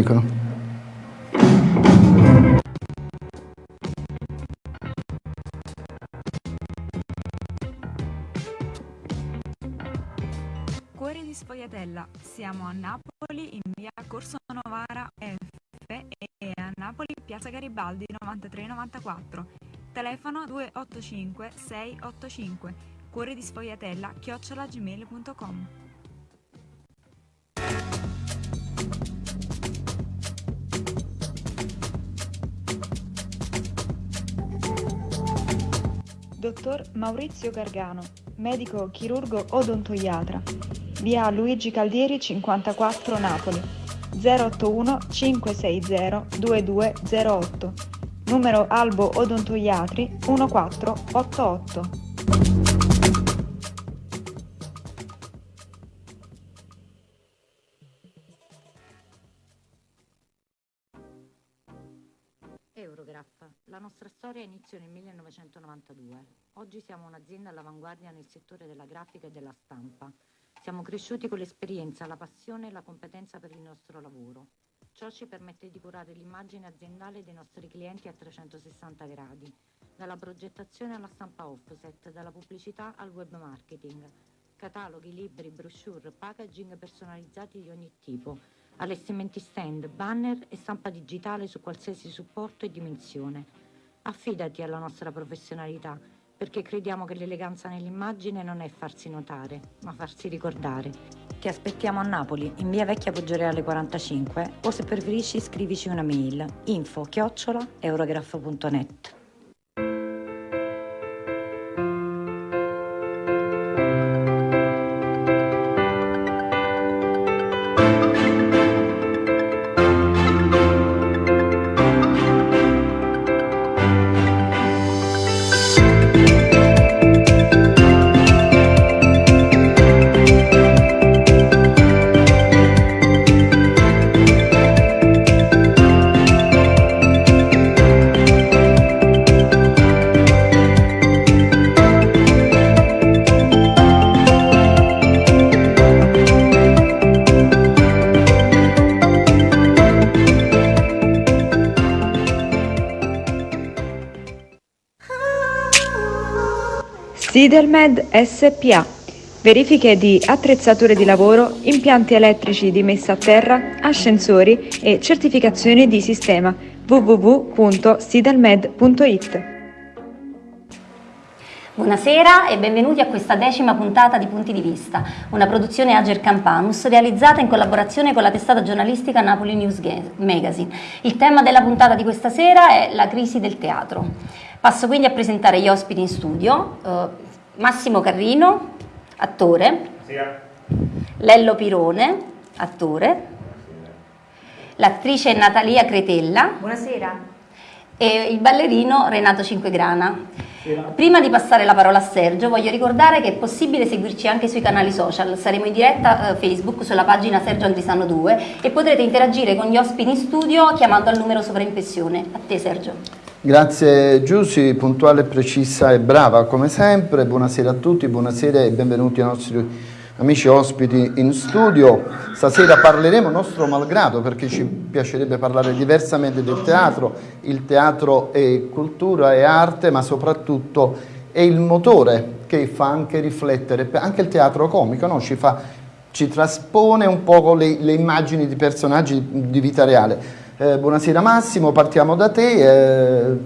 dicono. Cuore di Sfogliatella, siamo a Napoli in via Corso Novara F e a Napoli piazza Garibaldi 9394. Telefono 285 685. Cuore di Sfogliatella chiocciolagmail.com. Dottor Maurizio Gargano, medico chirurgo odontoiatra, via Luigi Caldieri 54 Napoli, 081 560 2208, numero Albo Odontoiatri 1488. Inizia nel 1992. Oggi siamo un'azienda all'avanguardia nel settore della grafica e della stampa. Siamo cresciuti con l'esperienza, la passione e la competenza per il nostro lavoro. Ciò ci permette di curare l'immagine aziendale dei nostri clienti a 360 gradi, dalla progettazione alla stampa offset, dalla pubblicità al web marketing, cataloghi, libri, brochure, packaging personalizzati di ogni tipo, allestimenti stand, banner e stampa digitale su qualsiasi supporto e dimensione. Affidati alla nostra professionalità, perché crediamo che l'eleganza nell'immagine non è farsi notare, ma farsi ricordare. Ti aspettiamo a Napoli, in via Vecchia Poggioreale 45, o se preferisci scrivici una mail, info chiocciola eurograph.net. Sidelmed SPA. Verifiche di attrezzature di lavoro, impianti elettrici di messa a terra, ascensori e certificazioni di sistema www.sidelmed.it. Buonasera e benvenuti a questa decima puntata di Punti di Vista, una produzione Ager Campanus realizzata in collaborazione con la testata giornalistica Napoli News Magazine. Il tema della puntata di questa sera è la crisi del teatro. Passo quindi a presentare gli ospiti in studio. Massimo Carrino, attore. Buonasera. Lello Pirone, attore. L'attrice Natalia Cretella. Buonasera. E il ballerino Renato Cinquegrana. Prima di passare la parola a Sergio voglio ricordare che è possibile seguirci anche sui canali social, saremo in diretta eh, Facebook sulla pagina Sergio Andrisano 2 e potrete interagire con gli ospiti in studio chiamando al numero sovraimpressione. A te Sergio. Grazie Giussi, puntuale, precisa e brava come sempre. Buonasera a tutti, buonasera e benvenuti ai nostri amici ospiti in studio. Stasera parleremo nostro malgrado perché ci piacerebbe parlare diversamente del teatro. Il teatro è cultura, è arte, ma soprattutto è il motore che fa anche riflettere, anche il teatro comico no? ci, fa, ci traspone un po' le, le immagini di personaggi di vita reale eh, buonasera Massimo, partiamo da te.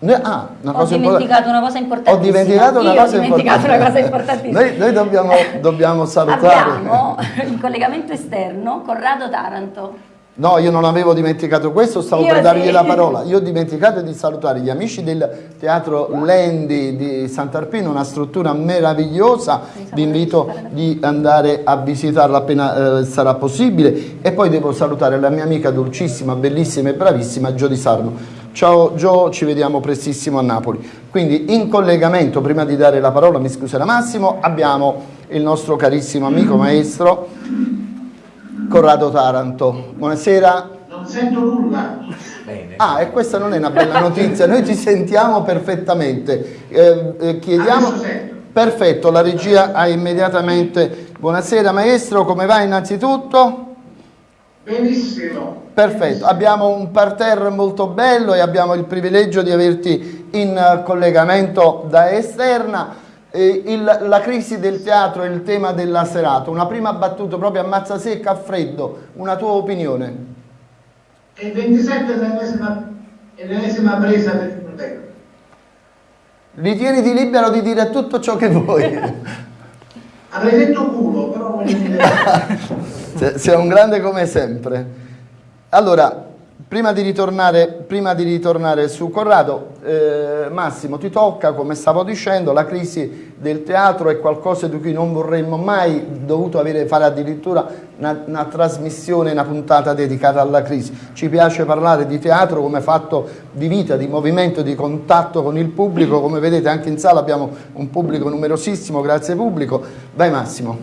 Eh, ah, una ho dimenticato una cosa importantissima. Ho dimenticato una, Io cosa, ho dimenticato una cosa importantissima. noi, noi dobbiamo, dobbiamo salutare. Abbiamo in collegamento esterno Corrado Taranto. No, io non avevo dimenticato questo, stavo io per dargli sì. la parola. Io ho dimenticato di salutare gli amici del Teatro Lendi di Sant'Arpino, una struttura meravigliosa. Vi invito di andare a visitarla appena eh, sarà possibile. E poi devo salutare la mia amica dolcissima, bellissima e bravissima Gio Di Sarno. Ciao Gio, ci vediamo prestissimo a Napoli. Quindi in collegamento, prima di dare la parola, mi scuserà Massimo, abbiamo il nostro carissimo amico maestro Corrado Taranto. Buonasera. Non sento nulla. Bene. Ah, e questa non è una bella notizia, noi ti sentiamo perfettamente. Eh, eh, chiediamo... Perfetto, la regia ha immediatamente... Buonasera maestro, come va innanzitutto? Benissimo. Perfetto, abbiamo un parterre molto bello e abbiamo il privilegio di averti in eh, collegamento da esterna. Eh, il- la crisi del teatro è il tema della serata. Una prima battuta proprio a mazza secca, a freddo, una tua opinione? Il 27 è l'ennesima, presa del Frontera. Ritieniti libero di dire tutto ciò che vuoi. Avrei detto culo, però Sei un grande come sempre. Allora, prima di ritornare, prima di ritornare su Corrado, eh, Massimo, ti tocca, come stavo dicendo, la crisi del teatro è qualcosa di cui non vorremmo mai dovuto avere, fare addirittura una, una trasmissione, una puntata dedicata alla crisi. Ci piace parlare di teatro come fatto di vita, di movimento, di contatto con il pubblico. Come vedete anche in sala abbiamo un pubblico numerosissimo, grazie pubblico. Vai Massimo.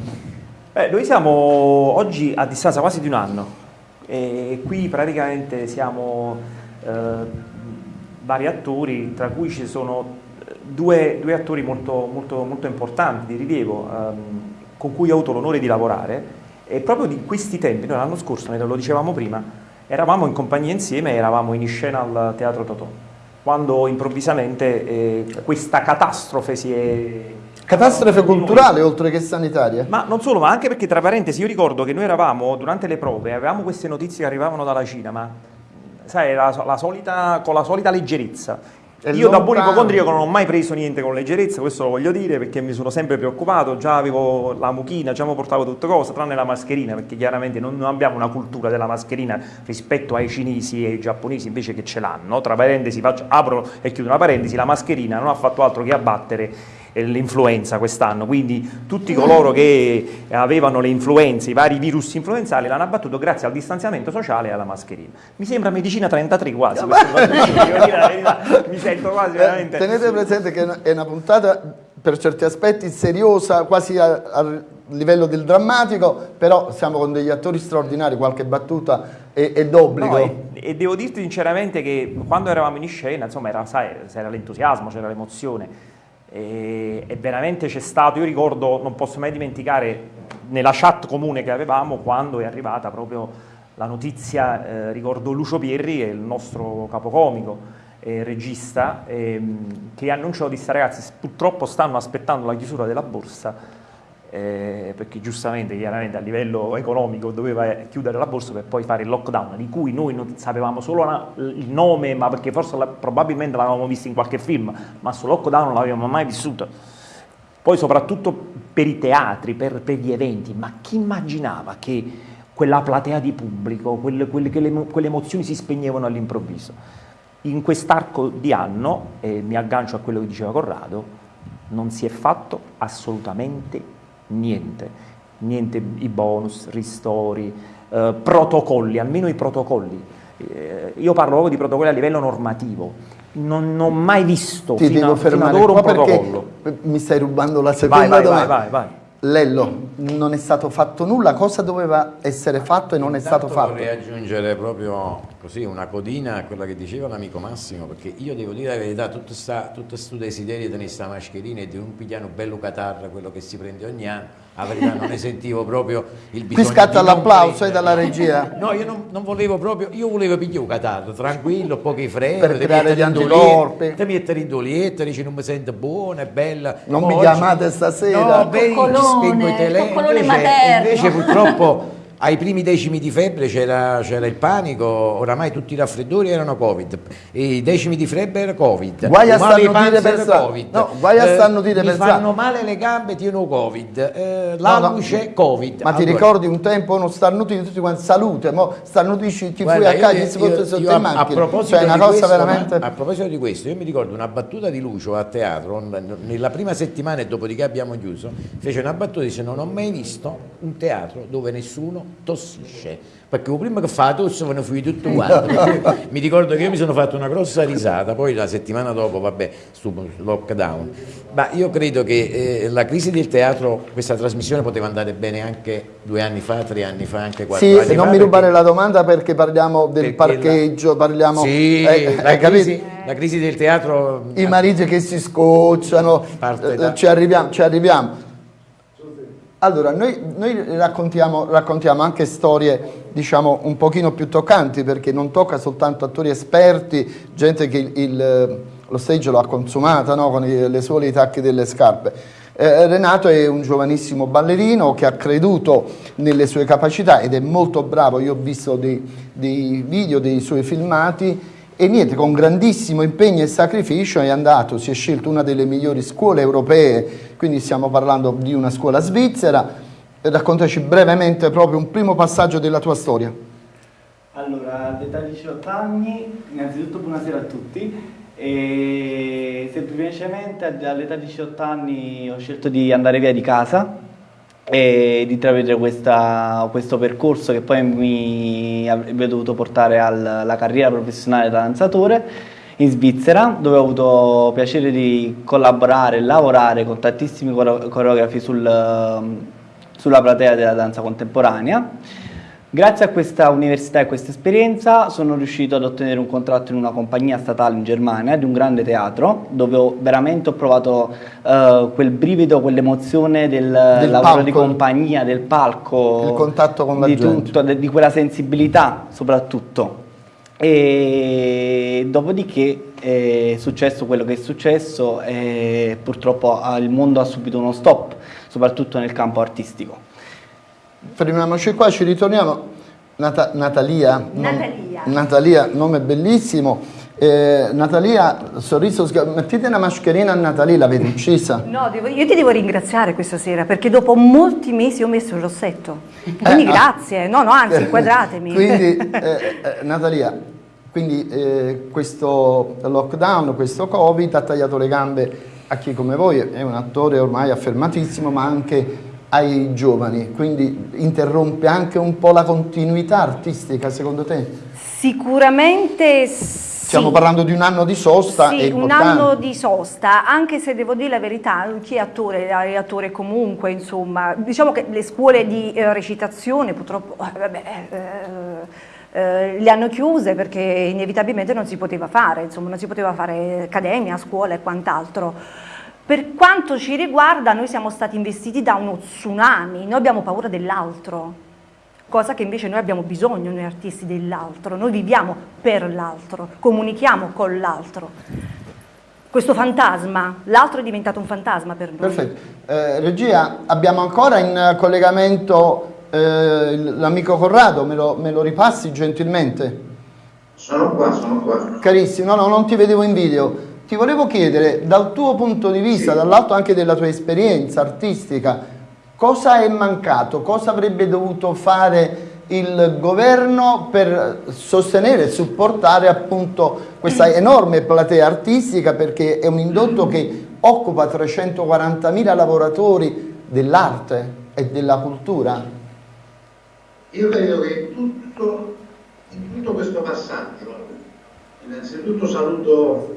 Beh, noi siamo oggi a distanza quasi di un anno e qui praticamente siamo eh, vari attori, tra cui ci sono eh, due, due attori molto, molto, molto importanti, di rilievo, ehm, con cui ho avuto l'onore di lavorare. E proprio di questi tempi, noi l'anno scorso, lo dicevamo prima, eravamo in compagnia insieme, eravamo in scena al Teatro Totò, quando improvvisamente eh, questa catastrofe si è... Catastrofe culturale oltre che sanitaria. Ma non solo, ma anche perché tra parentesi io ricordo che noi eravamo durante le prove, avevamo queste notizie che arrivavano dalla Cina, ma sai, la, la solita, con la solita leggerezza. E io da buon ipocondriaco non ho mai preso niente con leggerezza, questo lo voglio dire perché mi sono sempre preoccupato, già avevo la mucchina, già mi portavo tutte cose, tranne la mascherina, perché chiaramente non, non abbiamo una cultura della mascherina rispetto ai cinesi e ai giapponesi invece che ce l'hanno. Tra parentesi, faccio- apro e chiudo una parentesi, la mascherina non ha fatto altro che abbattere l'influenza quest'anno, quindi tutti coloro che avevano le influenze, i vari virus influenzali l'hanno abbattuto grazie al distanziamento sociale e alla mascherina. Mi sembra medicina 33 quasi, mi sento quasi Eh, veramente... tenete presente che è una- puntata per certi aspetti seriosa, quasi a, a livello del drammatico, però siamo con degli attori straordinari, qualche battuta è, è d'obbligo. No, e, e devo dirti sinceramente che quando eravamo in scena, insomma, era, sai, c'era l'entusiasmo, c'era l'emozione e, e veramente c'è stato, io ricordo, non posso mai dimenticare nella chat comune che avevamo quando è arrivata proprio la notizia, eh, ricordo Lucio Pierri, che è il nostro capocomico e regista, ehm, che annunciò disse ragazzi purtroppo stanno aspettando la chiusura della borsa eh, perché giustamente, chiaramente a livello economico doveva chiudere la borsa per poi fare il lockdown, di cui noi non sapevamo solo la- il nome, ma perché forse la- probabilmente l'avevamo visto in qualche film, ma sul lockdown non l'avevamo mai vissuto. Poi soprattutto per i teatri, per, per gli eventi, ma chi immaginava che quella platea di pubblico, quelle, quelle- che le, emo- quelle emozioni si spegnevano all'improvviso? In quest'arco di anno, e mi aggancio a quello che diceva Corrado, non si è fatto assolutamente niente, niente i bonus, ristori, eh, protocolli, almeno i protocolli. Eh, io parlo proprio di protocolli a livello normativo, non, non ho mai visto Ti fino, devo fino ad ora un protocollo. mi stai rubando la seconda Vai, vai, vai, domanda. vai, vai. Lello, non è stato fatto nulla, cosa doveva essere fatto e non è stato Intanto fatto? Vorrei aggiungere proprio così una codina a quella che diceva l'amico Massimo, perché io devo dire la verità, tutto sta, tutto sto desiderio di tenere questa mascherina e di un pigliano bello catarra, quello che si prende ogni anno, la verità non ne sentivo proprio il bisogno Qui scatta l'applauso eh, dalla regia. No, io non, non volevo proprio, io volevo pigliare un catarro, tranquillo, pochi freni, Per creare gli anticorpi. Ti mettere in dolietta, dici non mi sento buona, è bella. Non Poi mi oggi- chiamate stasera. No, ci Coccolone, spengo i telefoni. Invece, materno. invece purtroppo ai primi decimi di febbre c'era, il panico, oramai tutti i raffreddori erano Covid, i decimi di febbre era Covid, Guai a panza per. Covid, No, guai a Eh, starnutire mi per fanno strada. male le gambe, tieno Covid, eh, la No, no, luce Covid. Ma ti Allora, ricordi un tempo uno starnutito tutti quanti salute, mo starnutisci ti fui Guarda, a casa si porta sotto in macchina. A proposito, cioè, questo, veramente... ma- a proposito di questo, io mi ricordo una battuta di Lucio a teatro, nella prima settimana e dopodiché abbiamo chiuso, fece una battuta e disse non ho mai visto un teatro dove nessuno tossisce. Perché prima che fa la tosse ve ne fui tutto quanto. Mi ricordo che io mi sono fatto una grossa risata, poi la settimana dopo, vabbè, su lockdown. Ma io credo che eh, la crisi del teatro, questa trasmissione poteva andare bene anche due anni fa, tre anni fa, anche quattro Sì, anni fa. non mi perché- rubare la domanda perché parliamo del perché parcheggio, parliamo... Sì, eh, la, hai crisi, capito? la crisi del teatro I mariti che si scocciano, eh, da- ci arriviamo, ci arriviamo. Allora, noi, noi raccontiamo, raccontiamo, anche storie, diciamo, un pochino più toccanti, perché non tocca soltanto attori esperti, gente che il, il, lo stage lo ha consumata, no? con i, le suole i tacchi delle scarpe. Eh, Renato è un giovanissimo ballerino che ha creduto nelle sue capacità ed è molto bravo, io ho visto dei, dei video, dei suoi filmati, e niente, con grandissimo impegno e sacrificio è andato, si è scelto una delle migliori scuole europee, quindi stiamo parlando di una scuola svizzera. Raccontaci brevemente proprio un primo passaggio della tua storia. Allora, all'età di 18 anni, innanzitutto buonasera a tutti, e semplicemente all'età di 18 anni ho scelto di andare via di casa e di intravedere questo percorso che poi mi avrebbe dovuto portare alla carriera professionale da danzatore in Svizzera dove ho avuto piacere di collaborare e lavorare con tantissimi coreografi sul, sulla platea della danza contemporanea Grazie a questa università e questa esperienza sono riuscito ad ottenere un contratto in una compagnia statale in Germania di un grande teatro dove ho, veramente ho provato uh, quel brivido, quell'emozione del, del lavoro palco. di compagnia, del palco, il contatto con la di gente. tutto, di quella sensibilità soprattutto. E dopodiché è successo quello che è successo e purtroppo il mondo ha subito uno stop, soprattutto nel campo artistico fermiamoci qua, ci ritorniamo. Nata Natalia, Natalia. Non, Natalia, nome bellissimo. Eh, Natalia, sorriso, mettete una mascherina a Natalia, l'avete uccisa? No, devo, io ti devo ringraziare questa sera perché dopo molti mesi ho messo il rossetto. Quindi eh, ah. grazie, ah, no, no, anzi, inquadratemi. quindi, eh, eh, Natalia, quindi eh, questo lockdown, questo Covid ha tagliato le gambe a chi come voi è un attore ormai affermatissimo, ma anche ai giovani, quindi interrompe anche un po' la continuità artistica secondo te? Sicuramente sì. Stiamo parlando di un anno di sosta. Sì, un anno di sosta, anche se devo dire la verità, chi è attore è attore comunque, insomma, diciamo che le scuole di eh, recitazione purtroppo, eh, vabbè, eh, eh, le hanno chiuse perché inevitabilmente non si poteva fare, insomma, non si poteva fare accademia, scuola e quant'altro. Per quanto ci riguarda noi siamo stati investiti da uno tsunami, noi abbiamo paura dell'altro, cosa che invece noi abbiamo bisogno, noi artisti dell'altro, noi viviamo per l'altro, comunichiamo con l'altro. Questo fantasma, l'altro è diventato un fantasma per noi. Perfetto. Eh, regia, abbiamo ancora in collegamento eh, l'amico Corrado, me lo, me lo ripassi gentilmente? Sono qua, sono qua. Carissimo, no, no, non ti vedevo in video. Ti volevo chiedere, dal tuo punto di vista, sì. dall'alto anche della tua esperienza artistica, cosa è mancato? Cosa avrebbe dovuto fare il governo per sostenere e supportare appunto questa enorme platea artistica perché è un indotto che occupa 340.000 lavoratori dell'arte e della cultura? Io credo che tutto, in tutto questo passaggio, innanzitutto saluto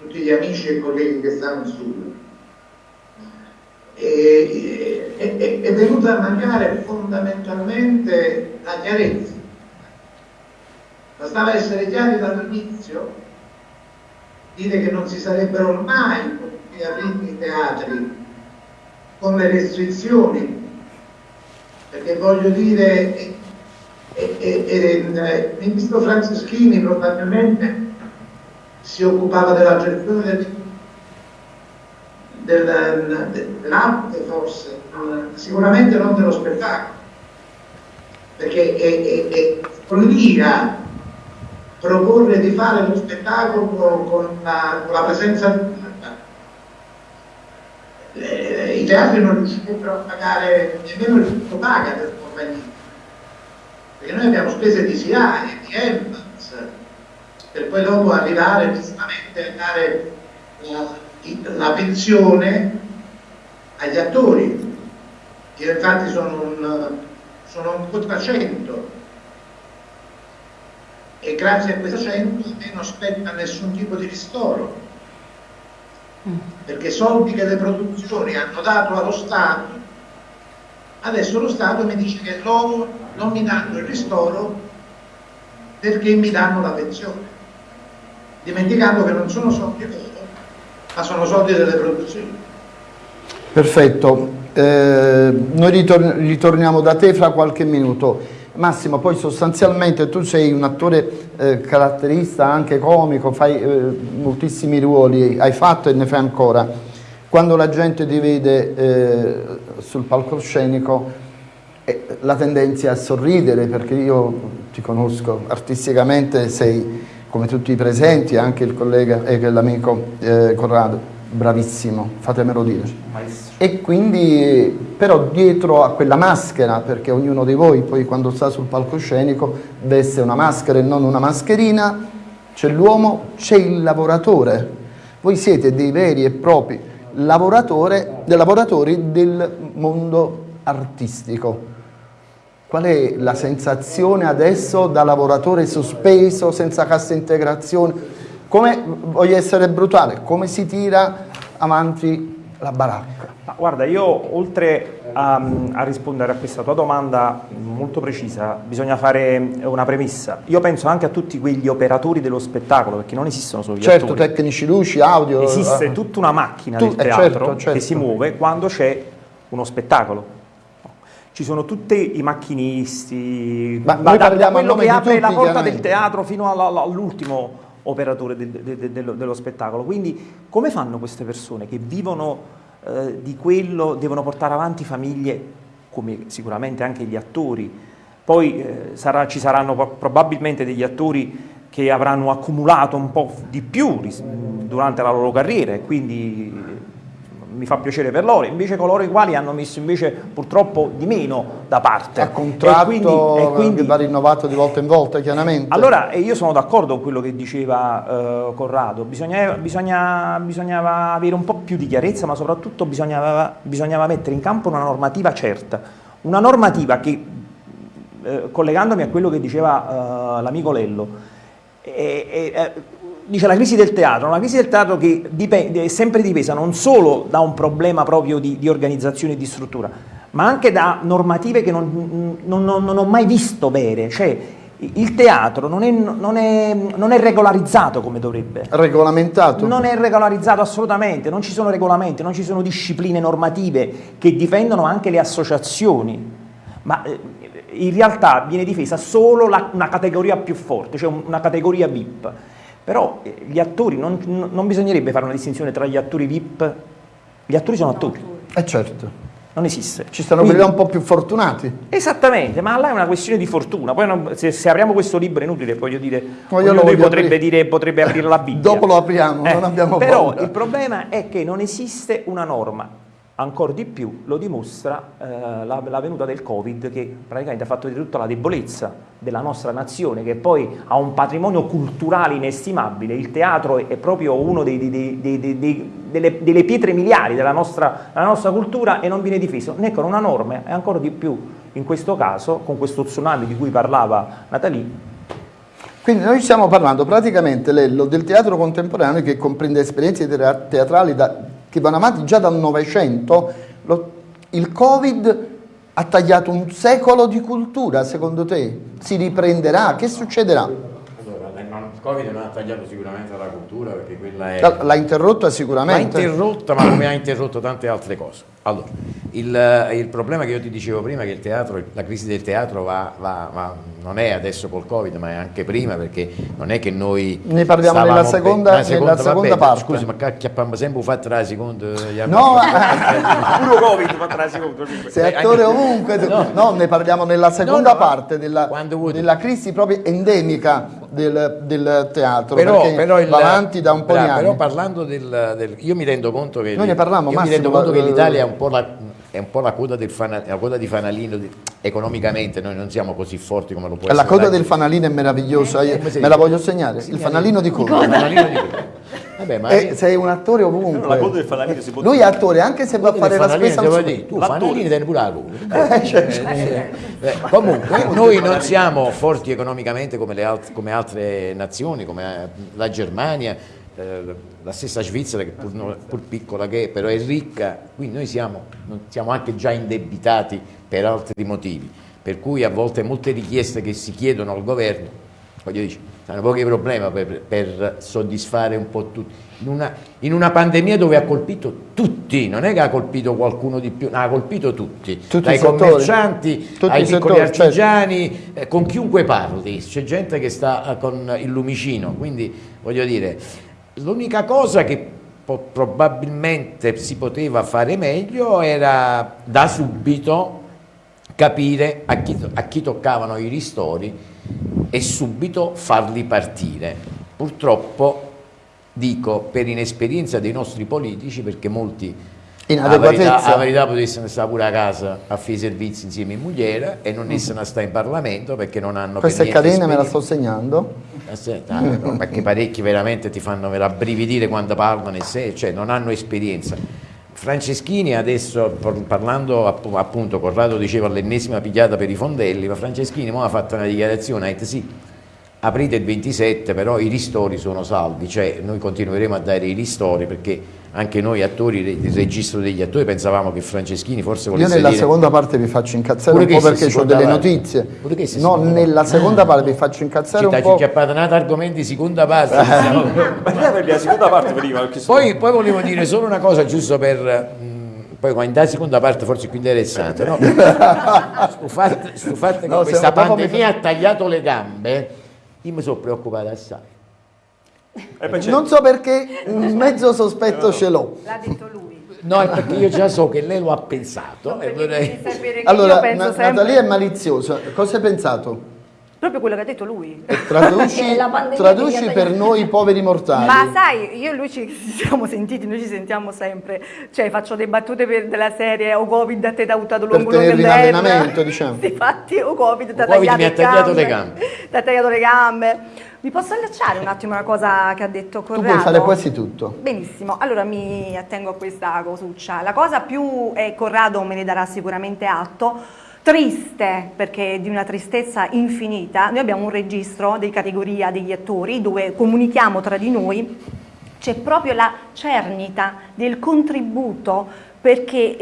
tutti gli amici e colleghi che stanno su. E, è, è venuta a mancare fondamentalmente la chiarezza. Bastava essere chiari dall'inizio, dire che non si sarebbero mai potuti aprire i teatri con le restrizioni, perché voglio dire, eh, eh, eh, il ministro Franceschini probabilmente si occupava della gestione del, del, dell'arte forse, sicuramente non dello spettacolo, perché è, è, è follia proporre di fare lo spettacolo con la, con la presenza i teatri non riuscirebbero a pagare nemmeno il tutto paga per compagnia perché noi abbiamo spese di SIAE, di EMPA per poi dopo arrivare giustamente a dare la, la pensione agli attori. Io infatti sono un, sono un quotacento. E grazie a questo cento a me non spetta nessun tipo di ristoro. Perché soldi che le produzioni hanno dato allo Stato adesso lo Stato mi dice che loro non mi danno il ristoro perché mi danno la pensione dimenticando che non sono soldi loro, ma sono soldi delle produzioni. Perfetto. Eh, noi ritor ritorniamo da te fra qualche minuto. Massimo, poi sostanzialmente tu sei un attore eh, caratterista, anche comico, fai eh, moltissimi ruoli, hai fatto e ne fai ancora. Quando la gente ti vede eh, sul palcoscenico eh, la tendenza è a sorridere perché io ti conosco artisticamente, sei come tutti i presenti, anche il collega e l'amico eh, Corrado bravissimo, fatemelo dire. Maestro. E quindi, però dietro a quella maschera, perché ognuno di voi poi quando sta sul palcoscenico veste una maschera e non una mascherina, c'è l'uomo, c'è il lavoratore. Voi siete dei veri e propri lavoratori del mondo artistico. Qual è la sensazione adesso da lavoratore sospeso, senza cassa integrazione? Come, voglio essere brutale, come si tira avanti la baracca? Ma guarda, io oltre a, a, rispondere a questa tua domanda molto precisa, bisogna fare una premessa. Io penso anche a tutti quegli operatori dello spettacolo, perché non esistono solo gli certo, attori. Certo, tecnici, luci, audio... Esiste eh. tutta una macchina tu, del teatro eh certo, certo. che si muove quando c'è uno spettacolo ci sono tutti i macchinisti, Ma da, da quello che apre tutti, la porta del teatro fino all'ultimo operatore de, de, de, dello, spettacolo. Quindi come fanno queste persone che vivono eh, di quello, devono portare avanti famiglie, come sicuramente anche gli attori, poi eh, sarà, ci saranno probabilmente degli attori che avranno accumulato un po' di più durante la loro carriera e quindi mi fa piacere per loro, invece coloro i quali hanno messo invece purtroppo di meno da parte. A contratto e quindi, e quindi, va rinnovato di volta in volta chiaramente. Allora io sono d'accordo con quello che diceva uh, Corrado, bisogna, bisogna, bisognava avere un po' più di chiarezza ma soprattutto bisognava, bisognava mettere in campo una normativa certa, una normativa che, uh, collegandomi a quello che diceva uh, l'amico Lello, è, dice la crisi del teatro, una crisi del teatro che dipende, è sempre dipesa non solo da un problema proprio di, di organizzazione e di struttura, ma anche da normative che non, non, non, non ho mai visto vere, cioè il teatro non è, non, è, non è, regolarizzato come dovrebbe. Regolamentato? Non è regolarizzato assolutamente, non ci sono regolamenti, non ci sono discipline normative che difendono anche le associazioni, ma eh, in realtà viene difesa solo la, una categoria più forte, cioè una categoria VIP. Però eh, gli attori, non, non, bisognerebbe fare una distinzione tra gli attori VIP, gli attori sono attori. Eh certo. Non esiste. Ci stanno quelli un po' più fortunati. Esattamente, ma là è una questione di fortuna. Poi non, se, se, apriamo questo libro è inutile, voglio dire, ognuno potrebbe, dire, potrebbe aprire la Bibbia. Dopo lo apriamo, eh, non abbiamo Però paura. il problema è che non esiste una norma ancora di più lo dimostra eh, la, la, venuta del Covid che praticamente ha fatto di tutta la debolezza della nostra nazione che poi ha un patrimonio culturale inestimabile, il teatro è proprio dei, delle, delle, pietre miliari della nostra, della nostra, cultura e non viene difeso né con una norma e ancora di più in questo caso con questo tsunami di cui parlava Natalie quindi noi stiamo parlando praticamente Lello, del teatro contemporaneo che comprende esperienze teatrali da che vanno avanti già dal Novecento, il Covid ha tagliato un secolo di cultura, secondo te? Si riprenderà? Che succederà? Il Covid non ha tagliato sicuramente la cultura perché quella è... L'ha interrotta sicuramente? L'ha interrotta ma come ha interrotto tante altre cose. Allora, il, il, problema che io ti dicevo prima è che il teatro, la crisi del teatro va, va, va, non è adesso col Covid, ma è anche prima, perché non è che noi. Ne parliamo nella seconda, nella seconda, nella seconda parte. Scusi, ma chiappiamo sempre fatto la seconda. No, puro Covid fatto la seconda. Sei attore ovunque. No. no. ne parliamo nella seconda no, no, parte della, della, crisi proprio endemica del, del teatro. Però, però il, va avanti da un po' bravo, di anni. Però parlando del, del, Io mi rendo conto che. Noi ne parliamo, io mi rendo conto che l'Italia è un po' la è un po' la coda, del fana, la coda di fanalino di, economicamente, noi non siamo così forti come lo può la essere. La coda del fanalino è meravigliosa, eh, me la voglio segnare, il fanalino di coda. Il fanalino di coda. Vabbè, ma eh, sei un attore ovunque. la coda del fanalino si può Lui è attore, anche se va a fare la spesa al dire, Tu fanalini tieni pure la coda. Eh, certo. eh, eh, comunque, noi non siamo forti economicamente come, le alt come altre nazioni, come la Germania, eh, la stessa Svizzera che pur, pur, piccola che è, però è ricca, quindi noi siamo, siamo anche già indebitati per altri motivi, per cui a volte molte richieste che si chiedono al governo, voglio dire, hanno pochi problemi per, per soddisfare un po' tutti. In una, in una, pandemia dove ha colpito tutti, non è che ha colpito qualcuno di più, ha colpito tutti, tutti dai commercianti tutti ai piccoli settori, artigiani, certo. eh, con chiunque parli, c'è gente che sta eh, con il lumicino, quindi voglio dire, l'unica cosa che probabilmente si poteva fare meglio era da subito capire a chi, a chi toccavano i ristori e subito farli partire. Purtroppo dico per inesperienza dei nostri politici perché molti a verità, a verità potessero stare pure a casa a fare i servizi insieme in mogliera e non mm. essere stare in Parlamento perché non hanno questa è carina me la sto segnando Aspetta, no, perché parecchi veramente ti fanno rabbrividire quando parlano e se, cioè non hanno esperienza Franceschini adesso parlando appunto Corrado diceva l'ennesima pigliata per i fondelli ma Franceschini ha fatto una dichiarazione ha detto sì aprite il 27 però i ristori sono salvi cioè noi continueremo a dare i ristori perché anche noi attori, il registro degli attori, pensavamo che Franceschini forse volesse Io nella dire... seconda parte vi faccio incazzare un po' perché ho delle notizie. No, nella seconda parte vi faccio incazzare un po'. Ci ha parlato argomenti seconda parte. Ma la seconda parte prima. Poi, poi volevo dire solo una cosa giusto per poi quando in seconda parte forse è più interessante no? sul fatto, fatto che no, questa pandemia ha tagliato le gambe io mi sono preoccupato assai non so perché un mezzo sospetto ce l'ho. L'ha detto lui. No, è perché io già so che lei lo ha pensato. No, vorrei... Allora, Na Natalia è maliziosa. Cosa hai pensato? Proprio quello che ha detto lui. Traduci, traduci per noi poveri mortali. Ma sai, io e lui ci siamo sentiti, noi ci sentiamo sempre. Cioè, faccio delle battute per, della serie o Covid a te da uttato lungo Per tenere in allenamento, diciamo. Infatti, o Covid ti ha tagliato, ha tagliato le gambe. Ti ha tagliato le gambe. Mi posso allacciare un attimo una cosa che ha detto Corrado? Tu puoi fare quasi tutto. Benissimo, allora mi attengo a questa cosuccia. La cosa più, e Corrado me ne darà sicuramente atto, triste, perché di una tristezza infinita, noi abbiamo un registro di categoria degli attori dove comunichiamo tra di noi, c'è proprio la cernita del contributo perché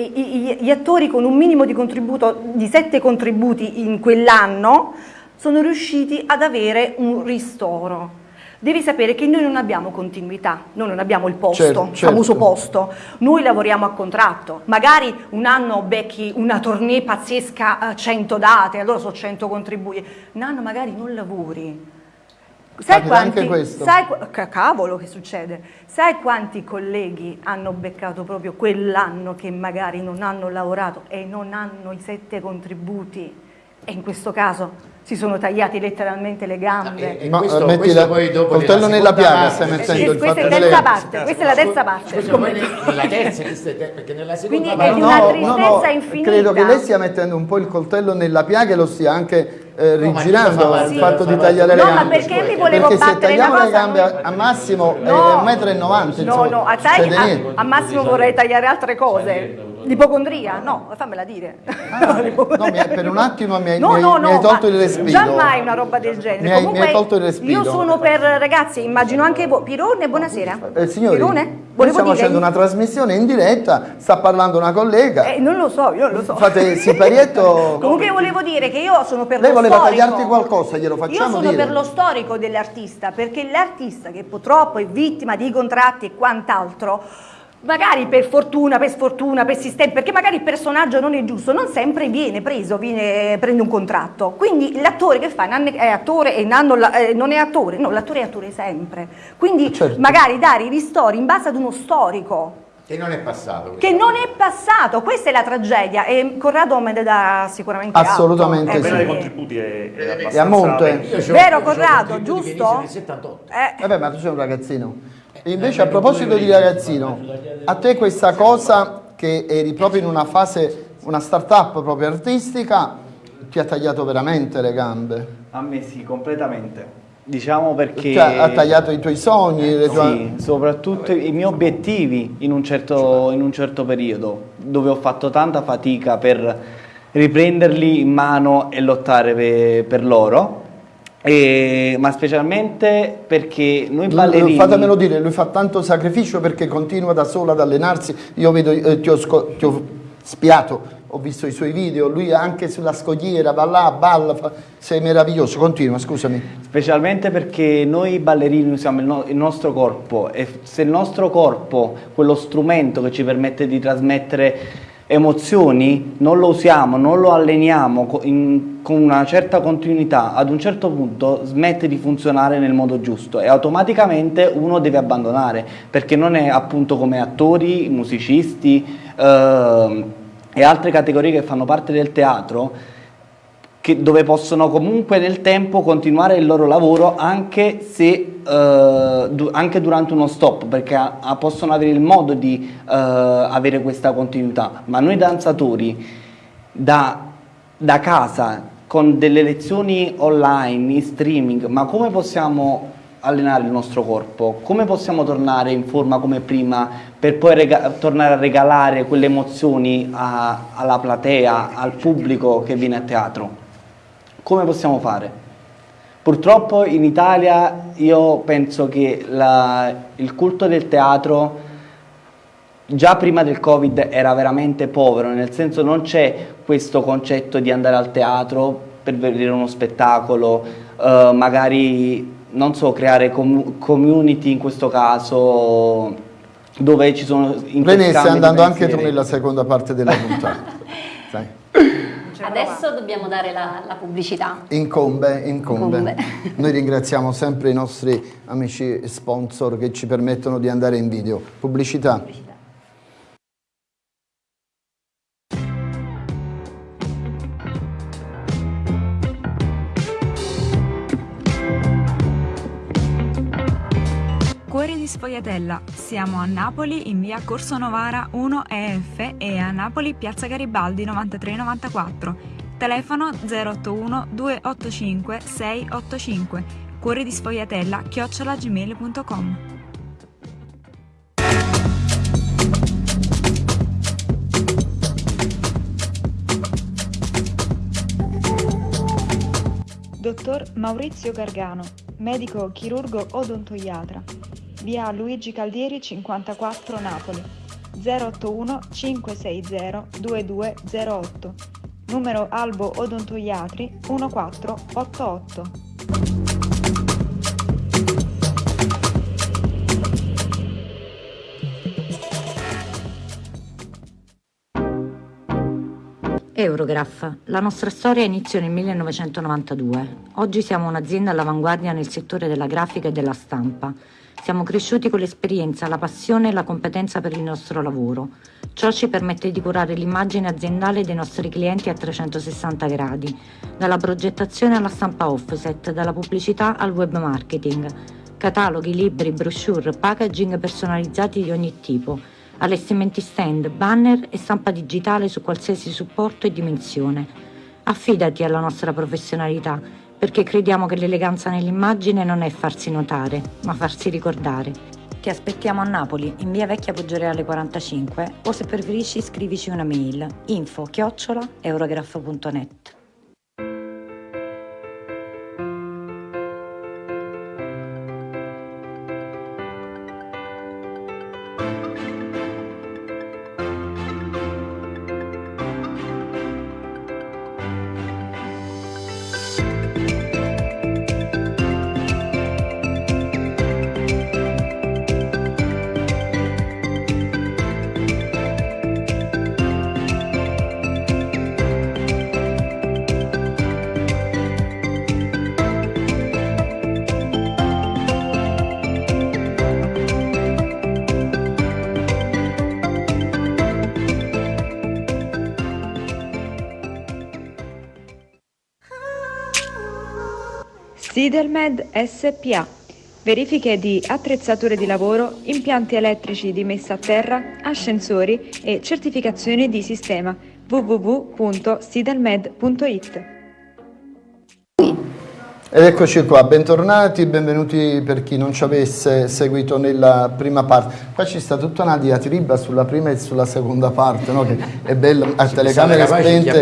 gli attori con un minimo di contributo, di sette contributi in quell'anno, sono riusciti ad avere un ristoro. Devi sapere che noi non abbiamo continuità, noi non abbiamo il posto, certo, il certo. famoso posto, noi lavoriamo a contratto, magari un anno becchi una tournée pazzesca, 100 eh, date, allora sono 100 contributi, un anno magari non lavori. Sai quanti, sai, cavolo che succede, sai quanti colleghi hanno beccato proprio quell'anno che magari non hanno lavorato e non hanno i sette contributi? E in questo caso si sono tagliati letteralmente le gambe. E, e questo, Ma, questo la, poi dopo coltello nella piaga stai mettendo il questa, è terza parte, questa è la terza parte. Nella terza, perché nella seconda Quindi parte... è una tristezza no, no, infinita. Credo che lei stia mettendo un po' il coltello nella piaga e lo stia anche eh, rigirando no, il fatto di tagliare le gambe. No, ma perché mi volevo perché se tagliamo le gambe a, a massimo no, è 1,90 m. No, no, a, tagli, a, a massimo vorrei tagliare altre cose. L'ipocondria? No, fammela dire. Ah, no, per un attimo mi hai, no, no, mi hai tolto il respiro. Già mai una roba del genere. Mi hai, Comunque, mi hai tolto il respiro. Io sono per ragazzi, immagino anche voi. Pirone, buonasera. Eh, signori, Pirone? Noi stiamo dire? facendo una trasmissione in diretta, sta parlando una collega. Eh, non lo so, io non lo so. Fate siparietto. Comunque volevo dire che io sono per Lei lo voleva tagliarti qualcosa, glielo facciamo Io sono dire. per lo storico dell'artista, perché l'artista che purtroppo è vittima di contratti e quant'altro magari per fortuna, per sfortuna, per sistema, perché magari il personaggio non è giusto, non sempre viene preso, viene, prende un contratto. Quindi l'attore che fa è attore e eh, non è attore, no, l'attore è attore sempre. Quindi certo. magari dare i ristori in base ad uno storico. Che non è passato. Che non è passato, questa è la tragedia e Corrado me ne dà sicuramente Assolutamente atto. sì. Eh, dei contributi è, è, è a monte. Vero Corrado, giusto? Eh. Vabbè ma tu sei un ragazzino. E invece a proposito di ragazzino, a te questa cosa che eri proprio in una fase, una start-up proprio artistica, ti ha tagliato veramente le gambe? A me sì, completamente. Diciamo perché... Cioè, ha tagliato i tuoi sogni? Le tue... Sì, soprattutto i miei obiettivi in un, certo, in un certo periodo, dove ho fatto tanta fatica per riprenderli in mano e lottare per, per loro e, ma specialmente perché noi ballerini... Fatemelo dire, lui fa tanto sacrificio perché continua da solo ad allenarsi, io vedo, eh, ti, ho ti, ho spiato, ho visto i suoi video, lui anche sulla scogliera va là, balla, fa... sei meraviglioso, continua, scusami. Specialmente perché noi ballerini usiamo il, no il, nostro corpo e se il nostro corpo, quello strumento che ci permette di trasmettere emozioni, non lo usiamo, non lo alleniamo in, con una certa continuità, ad un certo punto smette di funzionare nel modo giusto e automaticamente uno deve abbandonare perché non è appunto come attori, musicisti eh, e altre categorie che fanno parte del teatro che, dove possono comunque nel tempo continuare il loro lavoro anche, se, eh, du anche durante uno stop, perché possono avere il modo di eh, avere questa continuità. Ma noi danzatori da, da casa, con delle lezioni online, in streaming, ma come possiamo allenare il nostro corpo? Come possiamo tornare in forma come prima per poi tornare a regalare quelle emozioni a, alla platea, al pubblico che viene a teatro? Come possiamo fare? Purtroppo in Italia io penso che la, il culto del teatro già prima del Covid era veramente povero, nel senso non c'è questo concetto di andare al teatro per vedere uno spettacolo, eh, magari, non so, creare com community in questo caso, dove ci sono... René, stai andando anche tu nella seconda parte della puntata. Adesso dobbiamo dare la, la pubblicità. Incombe, incombe. incombe. Noi ringraziamo sempre i nostri amici sponsor che ci permettono di andare in video. Pubblicità. pubblicità. Sfogliatella. Siamo a Napoli in via Corso Novara 1 EF e a Napoli piazza Garibaldi 9394. Telefono 081 285 685. Cuori di Sfogliatella chiocciolagmail.com. Dottor Maurizio Gargano, medico chirurgo odontoiatra via Luigi Caldieri 54 Napoli. 081 560 2208 numero Albo Odontoiatri 1488 Eurograph. La nostra storia iniziò nel 1992. Oggi siamo un'azienda all'avanguardia nel settore della grafica e della stampa. Siamo cresciuti con l'esperienza, la passione e la competenza per il nostro lavoro. Ciò ci permette di curare l'immagine aziendale dei nostri clienti a 360 gradi, dalla progettazione alla stampa offset, dalla pubblicità al web marketing, cataloghi, libri, brochure, packaging personalizzati di ogni tipo, allestimenti stand, banner e stampa digitale su qualsiasi supporto e dimensione. Affidati alla nostra professionalità perché crediamo che l'eleganza nell'immagine non è farsi notare, ma farsi ricordare. Ti aspettiamo a Napoli, in via Vecchia Poggioreale 45 o se preferisci scrivici una mail info chiocciola Sidelmed SPA. Verifiche di attrezzature di lavoro, impianti elettrici di messa a terra, ascensori e certificazioni di sistema www.sidelmed.it. Ed eccoci qua, bentornati, benvenuti per chi non ci avesse seguito nella prima parte. Qua ci sta tutta una diatriba sulla prima e sulla seconda parte, no? che è bella a telecamere spente.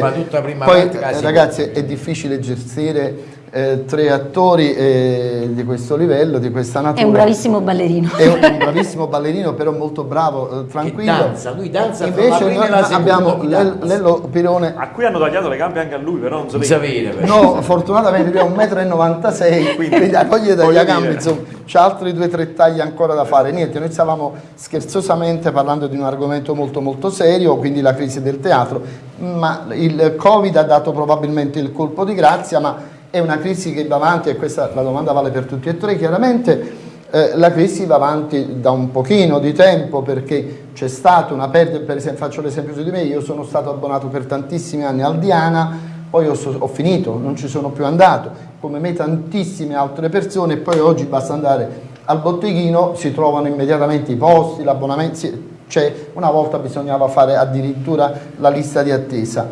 Poi ragazzi è difficile gestire eh, tre attori eh, di questo livello, di questa natura. È un bravissimo ballerino. È un, un bravissimo ballerino, però molto bravo, eh, tranquillo. danza, lui danza Invece noi abbiamo. Lello Pirone. A cui hanno tagliato le gambe anche a lui, però non so sapete. No, fortunatamente lui è 1,96 m, quindi toglie dagli voglio gambe, insomma, c'ha altri due o tre tagli ancora da fare. Niente, noi stavamo scherzosamente parlando di un argomento molto molto serio, quindi la crisi del teatro, ma il Covid ha dato probabilmente il colpo di grazia, ma è una crisi che va avanti, e questa la domanda vale per tutti e tre chiaramente, eh, la crisi va avanti da un pochino di tempo perché c'è stata una perdita, per esempio faccio l'esempio su di me, io sono stato abbonato per tantissimi anni al Diana, poi ho, ho finito, non ci sono più andato, come me tantissime altre persone, poi oggi basta andare al botteghino, si trovano immediatamente i posti, l'abbonamento, cioè una volta bisognava fare addirittura la lista di attesa.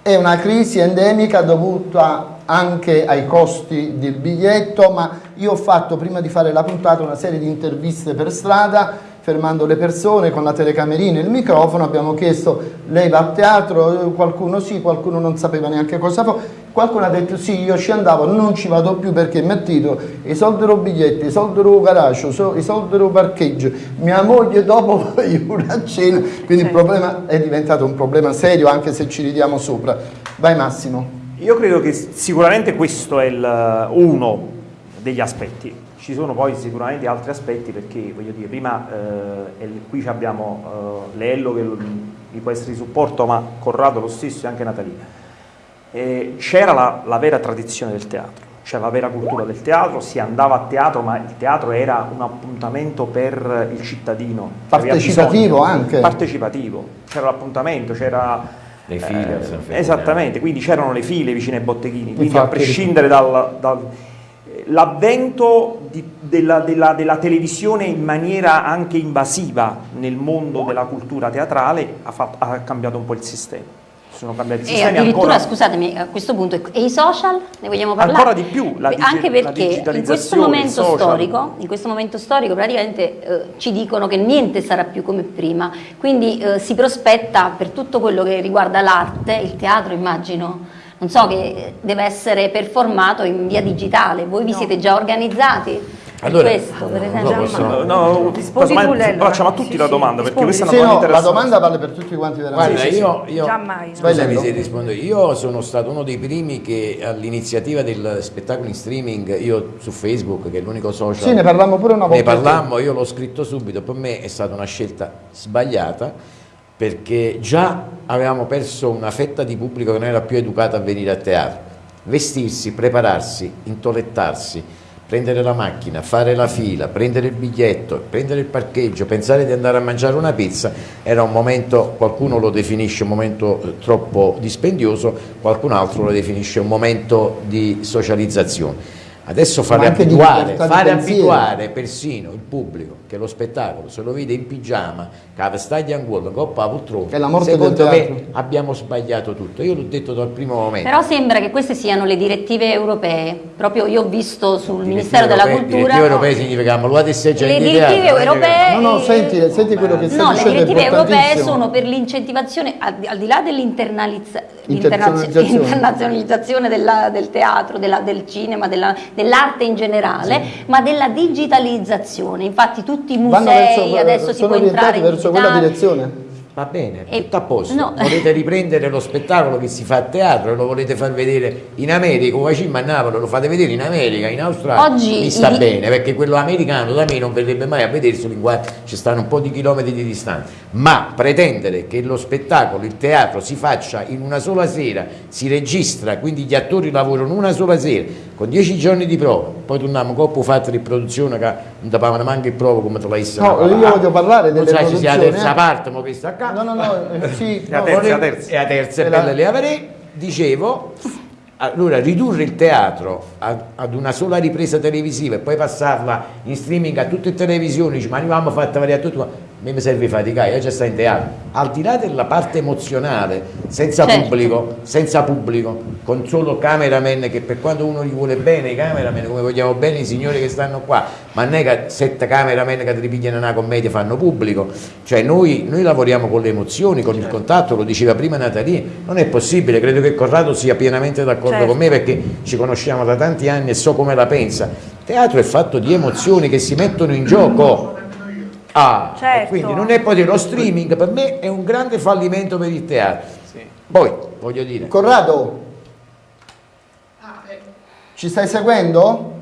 È una crisi endemica dovuta anche ai costi del biglietto, ma io ho fatto prima di fare la puntata una serie di interviste per strada, fermando le persone con la telecamerina e il microfono, abbiamo chiesto lei va a teatro, Eh, qualcuno sì, qualcuno non sapeva neanche cosa fa, qualcuno ha detto sì, io ci andavo, non ci vado più perché mi attido, i soldi del biglietto, i soldi del garage, i soldi del parcheggio, mia moglie dopo una cena, quindi il problema è diventato un problema serio anche se ci ridiamo sopra. Vai Massimo. Io credo che sicuramente questo è il- uno degli aspetti. Ci sono poi sicuramente altri aspetti perché, voglio dire, prima eh, qui abbiamo eh, Lello che mi può essere di supporto, ma Corrado lo stesso e anche Natalina. Eh, c'era la, la vera tradizione del teatro, c'era la vera cultura del teatro, si andava a teatro, ma il teatro era un appuntamento per il cittadino. Partecipativo bisogno. anche. Partecipativo, c'era l'appuntamento, c'era... Le file, eh, al San Ferdinando. esattamente, quindi c'erano le file vicino ai botteghini, quindi a Infatti. prescindere dal... dal- eh, della, della- della televisione in maniera anche invasiva nel mondo della cultura teatrale ha, fatto- ha cambiato un po' il sistema. Sono cambiati i E sistemi addirittura, ancora, scusatemi, a questo punto, e i social? Ne vogliamo parlare? Ancora di più, la digi- Anche la perché in questo momento social. storico, in questo momento storico praticamente eh, ci dicono che niente sarà più come prima, quindi eh, si prospetta per tutto quello che riguarda l'arte, il teatro immagino, non so, che deve essere performato in via digitale, voi vi siete già organizzati? Allora, questo, per esempio? lo so. No, no, Lello, facciamo a tutti Sì, la sì, domanda perché rispondi. questa è Sì, una no, domanda la interessante. domanda vale per tutti quanti veramente. Guarda, io, io Giammai, no. scusami se rispondo, io sono stato uno dei primi che all'iniziativa del spettacolo in streaming, io su Facebook, che è l'unico social, Sì, ne parlammo pure una volta. ne parlammo, io l'ho scritto subito, per me è stata una scelta sbagliata perché già avevamo perso una fetta di pubblico che non era più educato a venire a teatro. Vestirsi, prepararsi, intolettarsi, prendere la macchina, fare la fila, prendere il biglietto, prendere il parcheggio, pensare di andare a mangiare una pizza, era un momento, qualcuno lo definisce un momento eh, troppo dispendioso, qualcun altro lo definisce un momento di socializzazione. Adesso fare abituare, fare abituare persino il pubblico che lo spettacolo se lo vede in pigiama, che vestaglia in cuore, coppa poltrona, È la morte secondo del me teatro. abbiamo sbagliato tutto. Io l'ho detto dal primo momento. Però sembra che queste siano le direttive europee, proprio io ho visto sul Direttive Ministero della europee- Cultura... Direttive europee significa che lo sei già Le direttive teatro, europee... No, no, senti, senti quello che stai No, le dicendo è direttive europee sono per l'incentivazione, al, al di là dell'internalizza- Internazionalizzazione. internazionalizzazione della- del teatro, della- del cinema, della- dell'arte in generale, ma della digitalizzazione. Infatti tutti i Vanno musei verso, adesso si sono può entrare verso quella direzione. Va bene, E- tutto a posto. no. Volete riprendere lo spettacolo che si fa a teatro e lo volete far vedere in America, o vicino a Napoli, lo fate vedere in America, in Australia. Oggi Mi sta i- bene, perché quello americano da me non verrebbe mai a vederselo in qua, ci stanno un po' di chilometri di distanza. Ma pretendere che lo spettacolo, il teatro si faccia in una sola sera, si registra, quindi gli attori lavorano una sola sera, con dieci giorni di prova, poi torniamo coppo fatto riproduzione che non davano manco il prova come te l'hai No, io voglio parlare non delle sai se sia la produzioni, terza eh. parte, ma questa qua. No, no, no, eh, sì, La no, terza, vorrei- la terza. E a terza E la- le avrei, dicevo, allora ridurre il teatro a- ad una sola ripresa televisiva e poi passarla in streaming a tutte le televisioni, dice, ma noi abbiamo fatto vedere a tutto, me mi serve faticare, io già sto in teatro, al di là della parte emozionale, senza Certo. pubblico, senza pubblico, con solo cameraman che per quanto uno gli vuole bene i cameraman, come vogliamo bene i signori che stanno qua, ma non è che sette cameraman che ti ripigliano una commedia fanno pubblico, cioè noi, noi lavoriamo con le emozioni, con il contatto, lo diceva prima Natalie, non è possibile, credo che Corrado sia pienamente d'accordo Certo. con me perché ci conosciamo da tanti anni e so come la pensa. Il teatro è fatto di emozioni che si mettono in gioco. Ah, Certo. quindi non è poi lo streaming per me è un grande fallimento per il teatro. Poi voglio dire, Corrado, Ah, ecco. ci stai seguendo?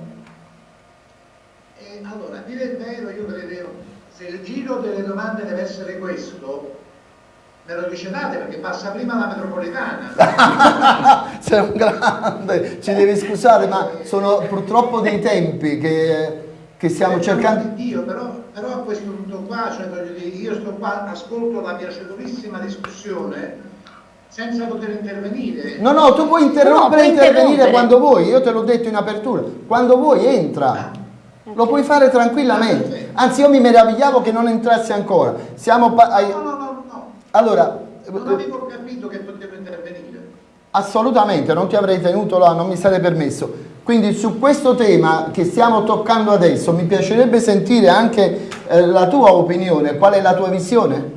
E allora, a dire il vero, io credevo, se il giro delle domande deve essere questo, me lo dicevate perché passa prima la metropolitana. Sei un grande, ci devi scusare, ma sono purtroppo dei tempi che, che stiamo cercando. di Dio, però, però a questo punto qua, cioè, voglio dire, io sto qua, ascolto la piacevolissima discussione senza poter intervenire. No, no, tu puoi interrompere e intervenire interrompere. quando vuoi, io te l'ho detto in apertura, quando vuoi entra, lo puoi fare tranquillamente, anzi io mi meravigliavo che non entrassi ancora, siamo... ai- No, no, no, no, Allora, non avevo capito che potevo intervenire. assolutamente, non ti avrei tenuto là, non mi sarei permesso. Quindi su questo tema che stiamo toccando adesso mi piacerebbe sentire anche eh, la tua opinione, qual è la tua visione?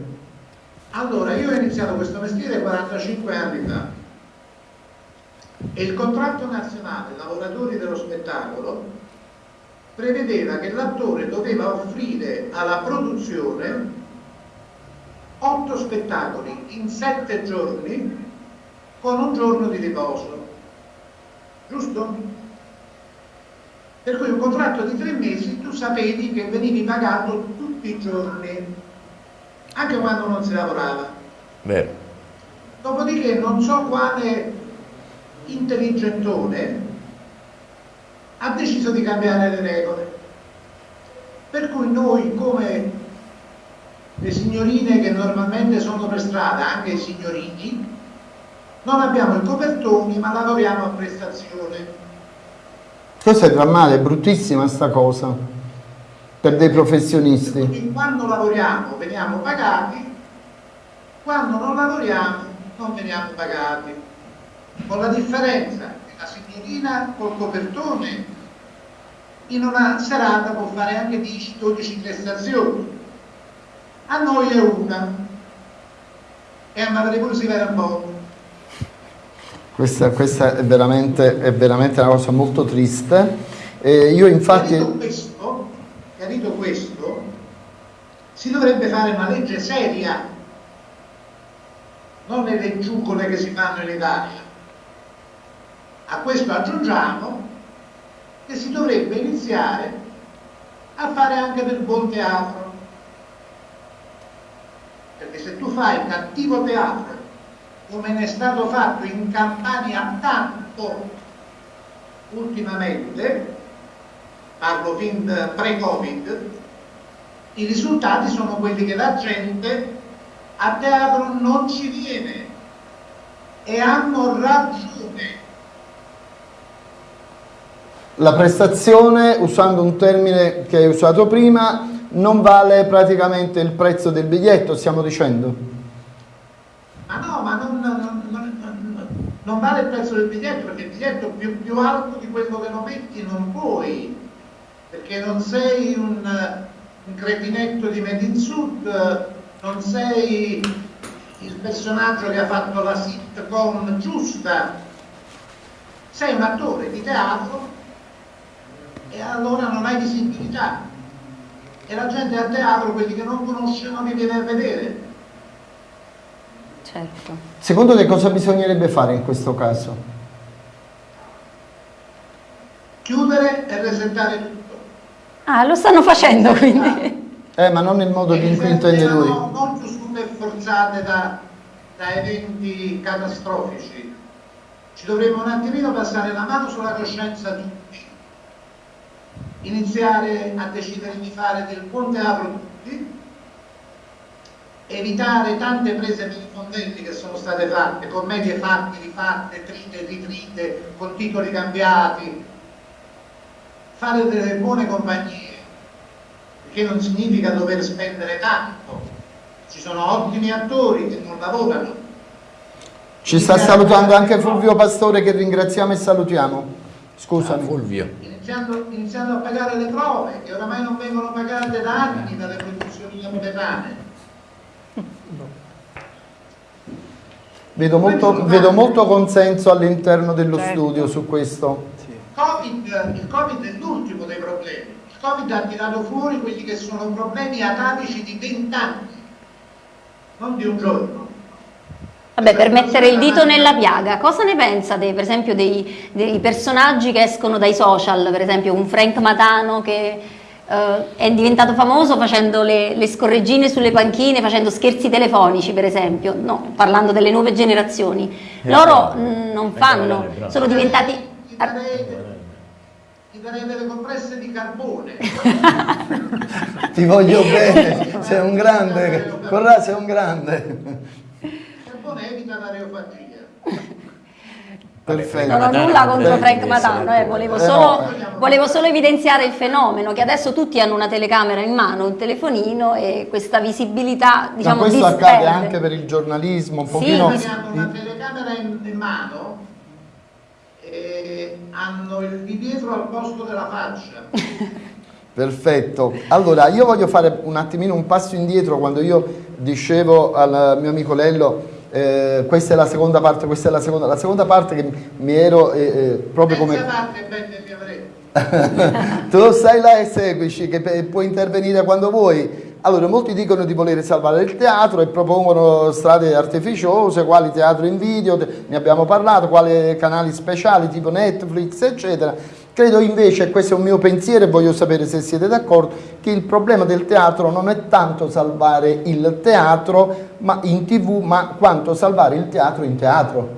Allora, io ho iniziato questo mestiere 45 anni fa e il contratto nazionale lavoratori dello spettacolo prevedeva che l'attore doveva offrire alla produzione otto spettacoli in sette giorni con un giorno di riposo. Giusto? Per cui un contratto di tre mesi tu sapevi che venivi pagato tutti i giorni, anche quando non si lavorava. vero, Dopodiché non so quale intelligentone ha deciso di cambiare le regole. Per cui noi come le signorine che normalmente sono per strada, anche i signorini, non abbiamo i copertoni ma lavoriamo a prestazione. Questo è drammatico, è bruttissima sta cosa per dei professionisti. Quindi quando lavoriamo veniamo pagati, quando non lavoriamo non veniamo pagati. Con la differenza che la signorina col copertone in una serata può fare anche 10-12 prestazioni. A noi è una. E a Madre pure si vede un po'. Questa, questa è, veramente, è veramente una cosa molto triste. Eh, io infatti... Chiarito questo, chiarito questo, si dovrebbe fare una legge seria, non le leggiucole che si fanno in Italia. A questo aggiungiamo che si dovrebbe iniziare a fare anche del buon teatro. Perché se tu fai cattivo teatro, come ne è stato fatto in Campania tanto ultimamente, parlo fin pre-Covid, i risultati sono quelli che la gente a teatro non ci viene e hanno ragione. La prestazione, usando un termine che hai usato prima, non vale praticamente il prezzo del biglietto, stiamo dicendo. Ma no, ma non, non- non- non- non vale il prezzo del biglietto perché il biglietto più, più alto di quello che lo metti non puoi, perché non sei un, un cretinetto di Made in Sud, non sei il personaggio che ha fatto la sitcom giusta, sei un attore di teatro e allora non hai visibilità. E la gente al teatro, quelli che non conoscono, li viene a vedere. Certo. Secondo te cosa bisognerebbe fare in questo caso? Chiudere e resettare tutto. Ah, lo stanno facendo quindi. Eh, ma non nel modo in cui intende lui. Non, non chiusure forzate da, da eventi catastrofici. Ci dovremmo un attimino passare la mano sulla coscienza tutti. Iniziare a decidere di fare del buon teatro tutti. Evitare tante prese per i fondelli che sono state fatte, commedie fatte, rifatte, trite, ritrite, con titoli cambiati. Fare delle buone compagnie che non significa dover spendere tanto. Ci sono ottimi attori che non lavorano. Ci sta salutando anche Fulvio Pastore che ringraziamo e salutiamo. Scusami. Ah, Fulvio. Iniziando, iniziando a pagare le prove, che oramai non vengono pagate da anni dalle produzioni napoletane. Vedo molto, vedo molto consenso all'interno dello Certo. studio su questo. Covid, il Covid è l'ultimo dei problemi. Il Covid ha tirato fuori quelli che sono problemi atavici di 20 anni, non di un giorno. Vabbè, per mettere il dito nella piaga, cosa ne pensa dei, per esempio dei, dei personaggi che escono dai social, per esempio un Frank Matano che eh, è diventato famoso facendo le, le scorreggine sulle panchine, facendo scherzi telefonici per esempio, no, parlando delle nuove generazioni. Loro mm, non fanno, sono diventati... Ti darei, ti delle compresse di carbone. Ti voglio bene, sei un grande, Corrà sei un grande. Il carbone evita l'areofagia. Perfetto. Non ho nulla contro Frank Matano, eh, volevo, Eh, solo, volevo solo evidenziare il fenomeno che adesso tutti hanno una telecamera in mano, un telefonino e questa visibilità Ma diciamo questo disperde. accade anche per il giornalismo, un Sì, pochino... sì. Hanno una telecamera in, in mano e hanno il di dietro al posto della faccia. Perfetto. Allora, io voglio fare un attimino un passo indietro quando io dicevo al mio amico Lello eh, questa è la seconda parte, questa è la seconda, la seconda parte che mi ero eh, eh, proprio come... Tu stai là e seguici, che puoi intervenire quando vuoi. Allora, molti dicono di voler salvare il teatro e propongono strade artificiose, quali teatro in video, ne abbiamo parlato, quali canali speciali tipo Netflix, eccetera. Credo invece, e questo è un mio pensiero e voglio sapere se siete d'accordo, che il problema del teatro non è tanto salvare il teatro ma in tv, ma quanto salvare il teatro in teatro.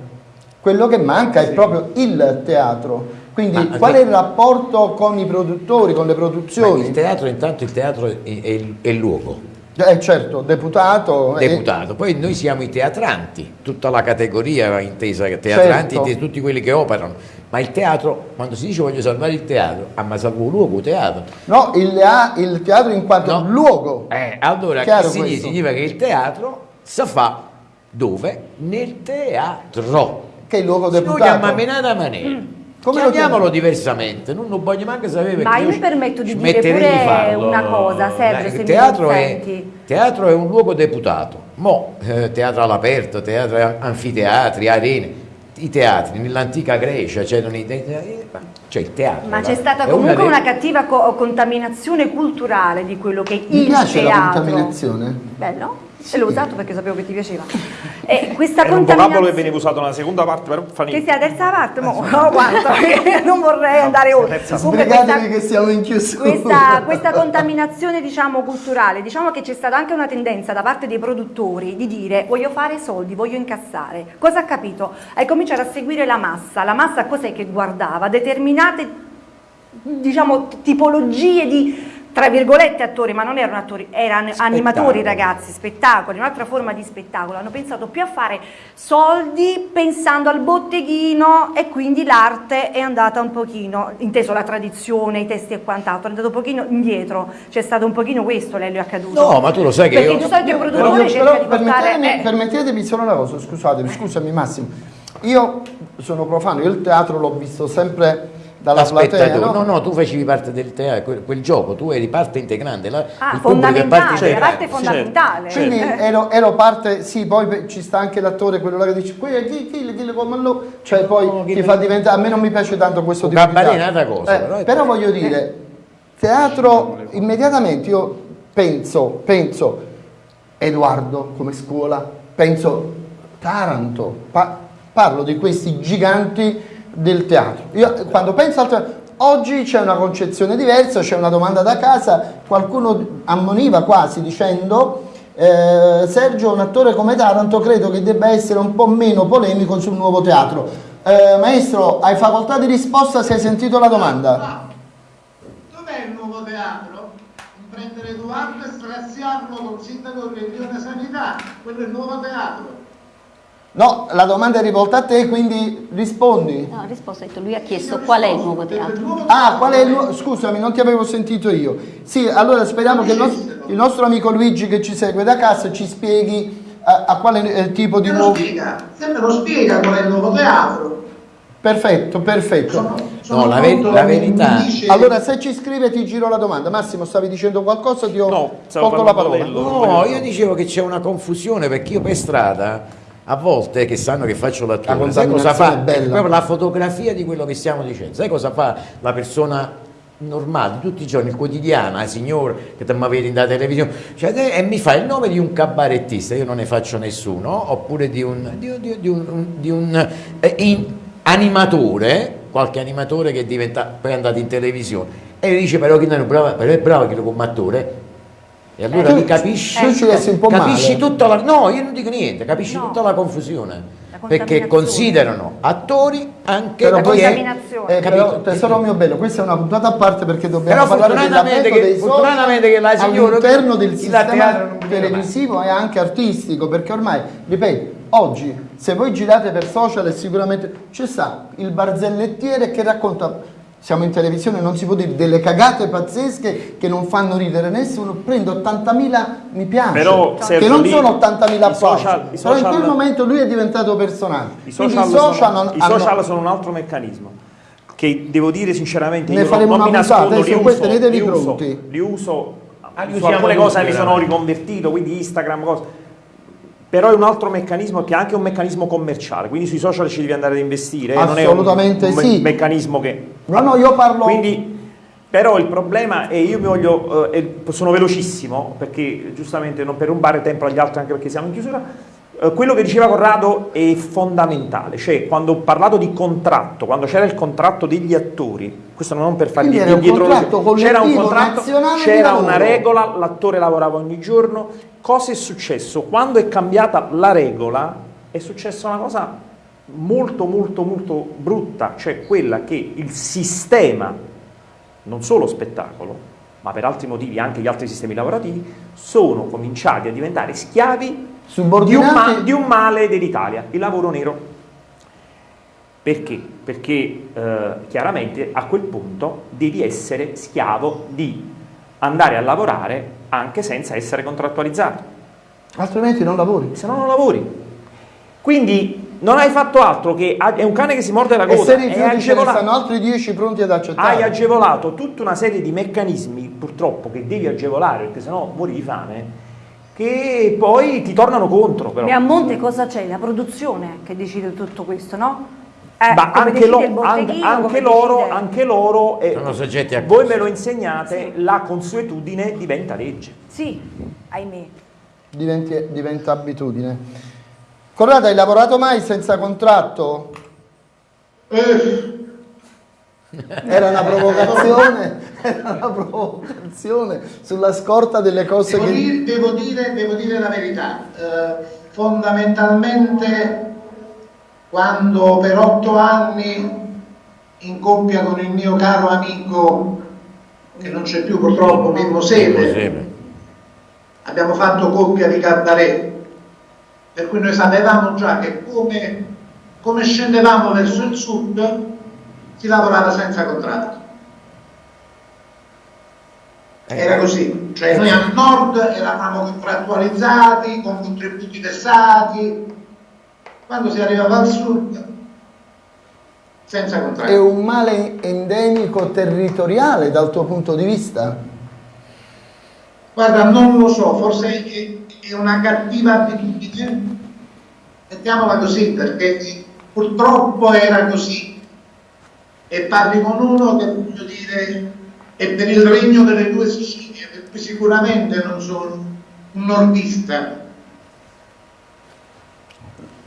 Quello che manca è proprio il teatro. Quindi Ma- qual è il rapporto con i produttori, con le produzioni? il teatro, intanto il teatro è, è è il luogo. Eh, certo, deputato. eh, deputato. Poi noi siamo i teatranti, tutta la categoria intesa teatranti, Certo. di tutti quelli che operano. Ma il teatro, quando si dice voglio salvare il teatro, ah ma salvo luogo, teatro. No, il, il teatro in quanto No. luogo. Eh, allora Chiaro che significa? significa che il teatro si fa dove? Nel teatro. Che è il luogo deputato. chiama menata maniera. Mm. Come lo Chiamiamolo chiami? diversamente, non lo voglio manco sapere Ma io mi permetto di dire pure di una cosa, Dai, se il mi teatro è, consenti. teatro è un luogo deputato, mo eh, teatro all'aperto, teatro anfiteatri, arene, i teatri nell'antica Grecia c'erano i teatri, c'è il teatro. Ma c'è stata comunque delle- una cattiva co- contaminazione culturale di quello che è Mi il piace la teatro. contaminazione. Bello? E l'ho usato perché sapevo che ti piaceva. E questa Era un vocabolo che contaminazione... veniva usato nella seconda parte, però fa Che niente. sia la terza parte? Mo, no, guarda, non vorrei andare oltre. Sbrigatevi questa- che siamo in chiusura. questa, questa contaminazione diciamo culturale, diciamo che c'è stata anche una tendenza da parte dei produttori di dire voglio fare soldi, voglio incassare. Cosa ha capito? Hai cominciato a seguire la massa, la massa cos'è che guardava? Determinate diciamo tipologie di tra virgolette attori, ma non erano attori, erano animatori ragazzi, spettacoli, un'altra forma di spettacolo, hanno pensato più a fare soldi pensando al botteghino e quindi l'arte è andata un pochino, inteso la tradizione, i testi e quant'altro, è andato un pochino indietro, c'è stato un pochino questo Lelio è accaduto. No, ma tu lo sai che Perché io... di solito il produttore cerca però di portare... permettetemi, eh, permettetemi solo una cosa, scusatemi, scusami Massimo. Io sono profano, io il teatro l'ho visto sempre dalla platea, Spettatore. no? No, no, tu facevi parte del teatro, quel, quel gioco, tu eri parte integrante. La, ah, parte fondamentale, la parte integrante. fondamentale. Quindi Eh. ero, ero parte, sì, poi ci sta anche l'attore, quello là che dice, qui è chi, chi, chi, come lo... Cioè poi No, ti fa diventare, a me non mi piace tanto questo tipo di un'altra cosa, Eh, però però voglio dire, teatro, immediatamente io penso, penso, Edoardo come scuola, penso Taranto, pa- parlo di questi giganti del teatro. Io quando penso al teatro, oggi c'è una concezione diversa, c'è una domanda da casa, qualcuno ammoniva quasi dicendo eh, Sergio, un attore come Taranto, credo che debba essere un po' meno polemico sul nuovo teatro. Eh, maestro, hai facoltà di risposta se hai sentito la domanda? Ah, Dov'è il nuovo teatro? Prendere Edoardo e straziarlo col sindaco del Regione Sanità, quello è il nuovo teatro. No, la domanda è rivolta a te, quindi rispondi. No, ha risposto, ha detto, lui ha chiesto qual è il nuovo teatro. Ah, qual è il nuovo? Scusami, non ti avevo sentito io. Sì, allora speriamo che il nostro, il nostro amico Luigi che ci segue da casa ci spieghi a, a quale eh, tipo di Me lo nuovo... spiega, sempre lo spiega qual è il nuovo teatro. Perfetto, perfetto. Sono, sono No, la ve- la verità- dice- Allora, se ci scrive ti giro la domanda. Massimo, stavi dicendo qualcosa? Ti ho No, tolto la parola. dello- No, io dicevo che c'è una confusione perché io per strada a volte che sanno che faccio l'attore, La sai cosa fa? è bella. È proprio la fotografia di quello che stiamo dicendo. Sai cosa fa la persona normale tutti i giorni, il quotidiano, la signora che ti vedi in televisione, cioè, te- e mi fa il nome di un cabarettista, io non ne faccio nessuno, oppure di un, di, di- di un, di un, eh, in- animatore, qualche animatore che è diventato, poi è andato in televisione, e dice però che non è bravo, però è bravo che lo come attore. E allora Eh, tu- capisci, po' capisci male. tutta la, no, io non dico niente, capisci No. tutta la confusione. Perché considerano attori anche Però perché- contaminazione. Eh, però, capito? tesoro mio bello, questa è una puntata a parte perché dobbiamo Però parlare fortunatamente dell'avvento che- dei fortunatamente che la signora- all'interno del sistema televisivo e anche artistico, perché ormai, ripeto, oggi se voi girate per social e sicuramente c'è sta il barzellettiere che racconta siamo in televisione, non si può dire delle cagate pazzesche che non fanno ridere nessuno, prendo 80.000 mi piace, Però, che non lì sono 80.000 i social- applausi, però in quel momento lui è diventato personaggio. I social, social sono, non- i social hanno- sono un altro meccanismo che devo dire sinceramente Ne io faremo non, non mi una puntata, nascondo, li uso, tenetevi li uso, pronti. li uso Ah, li su usiamo alcune cose mi sono riconvertito, quindi Instagram, cose. Però è un altro meccanismo che è anche un meccanismo commerciale, quindi sui social ci devi andare ad investire, non è un- un, sì. meccanismo che... No, no, io parlo... Quindi, però il problema, e io mi voglio, eh, sono velocissimo, perché giustamente non per rubare tempo agli altri, anche perché siamo in chiusura, quello che diceva Corrado è fondamentale, cioè quando ho parlato di contratto, quando c'era il contratto degli attori, questo non per fargli Quindi era un dietro contratto c'era un contratto, c'era una regola, l'attore lavorava ogni giorno, cosa è successo? Quando è cambiata la regola è successa una cosa molto molto molto brutta, cioè quella che il sistema, non solo spettacolo, ma per altri motivi anche gli altri sistemi lavorativi, sono cominciati a diventare schiavi di un, ma- di un male dell'Italia, il lavoro nero. Perché? Perché eh, chiaramente a quel punto devi essere schiavo di andare a lavorare anche senza essere contrattualizzato, altrimenti non lavori. se no non lavori. Quindi non hai fatto altro che è un cane che si morde la E se coda, hai rifiuti ce ne agevolato, stanno altri 10 pronti ad accettare. hai agevolato tutta una serie di meccanismi purtroppo che devi agevolare perché sennò muori di fame che poi ti tornano contro però. E a monte cosa c'è? La produzione che decide tutto questo, no? Eh, Ma anche, lo- anche- anche loro, anche loro eh, Sono soggetti a voi me lo insegnate, la consuetudine diventa legge. Sì, ahimè. Diventi- diventa abitudine. Corrado, hai lavorato mai senza contratto? Eh, Era una provocazione, era una provocazione sulla scorta delle cose devo, che... dire, devo dire- devo dire la verità, eh, fondamentalmente quando per otto anni in coppia con il mio caro amico, che non c'è più purtroppo, Mimmo Seme. abbiamo fatto coppia di cabaret, per cui noi sapevamo già che come, come scendevamo verso il sud si lavorava senza contratto. Era così, cioè noi al nord eravamo contrattualizzati, con contributi versati, quando si arrivava al sud senza È contratto. un male endemico territoriale dal tuo punto di vista? Guarda, non lo so, forse è, è una cattiva abitudine, mettiamola così, perché purtroppo era così. E parli con uno che voglio dire è per il regno delle due Sicilie, per cui sicuramente non sono un nordista.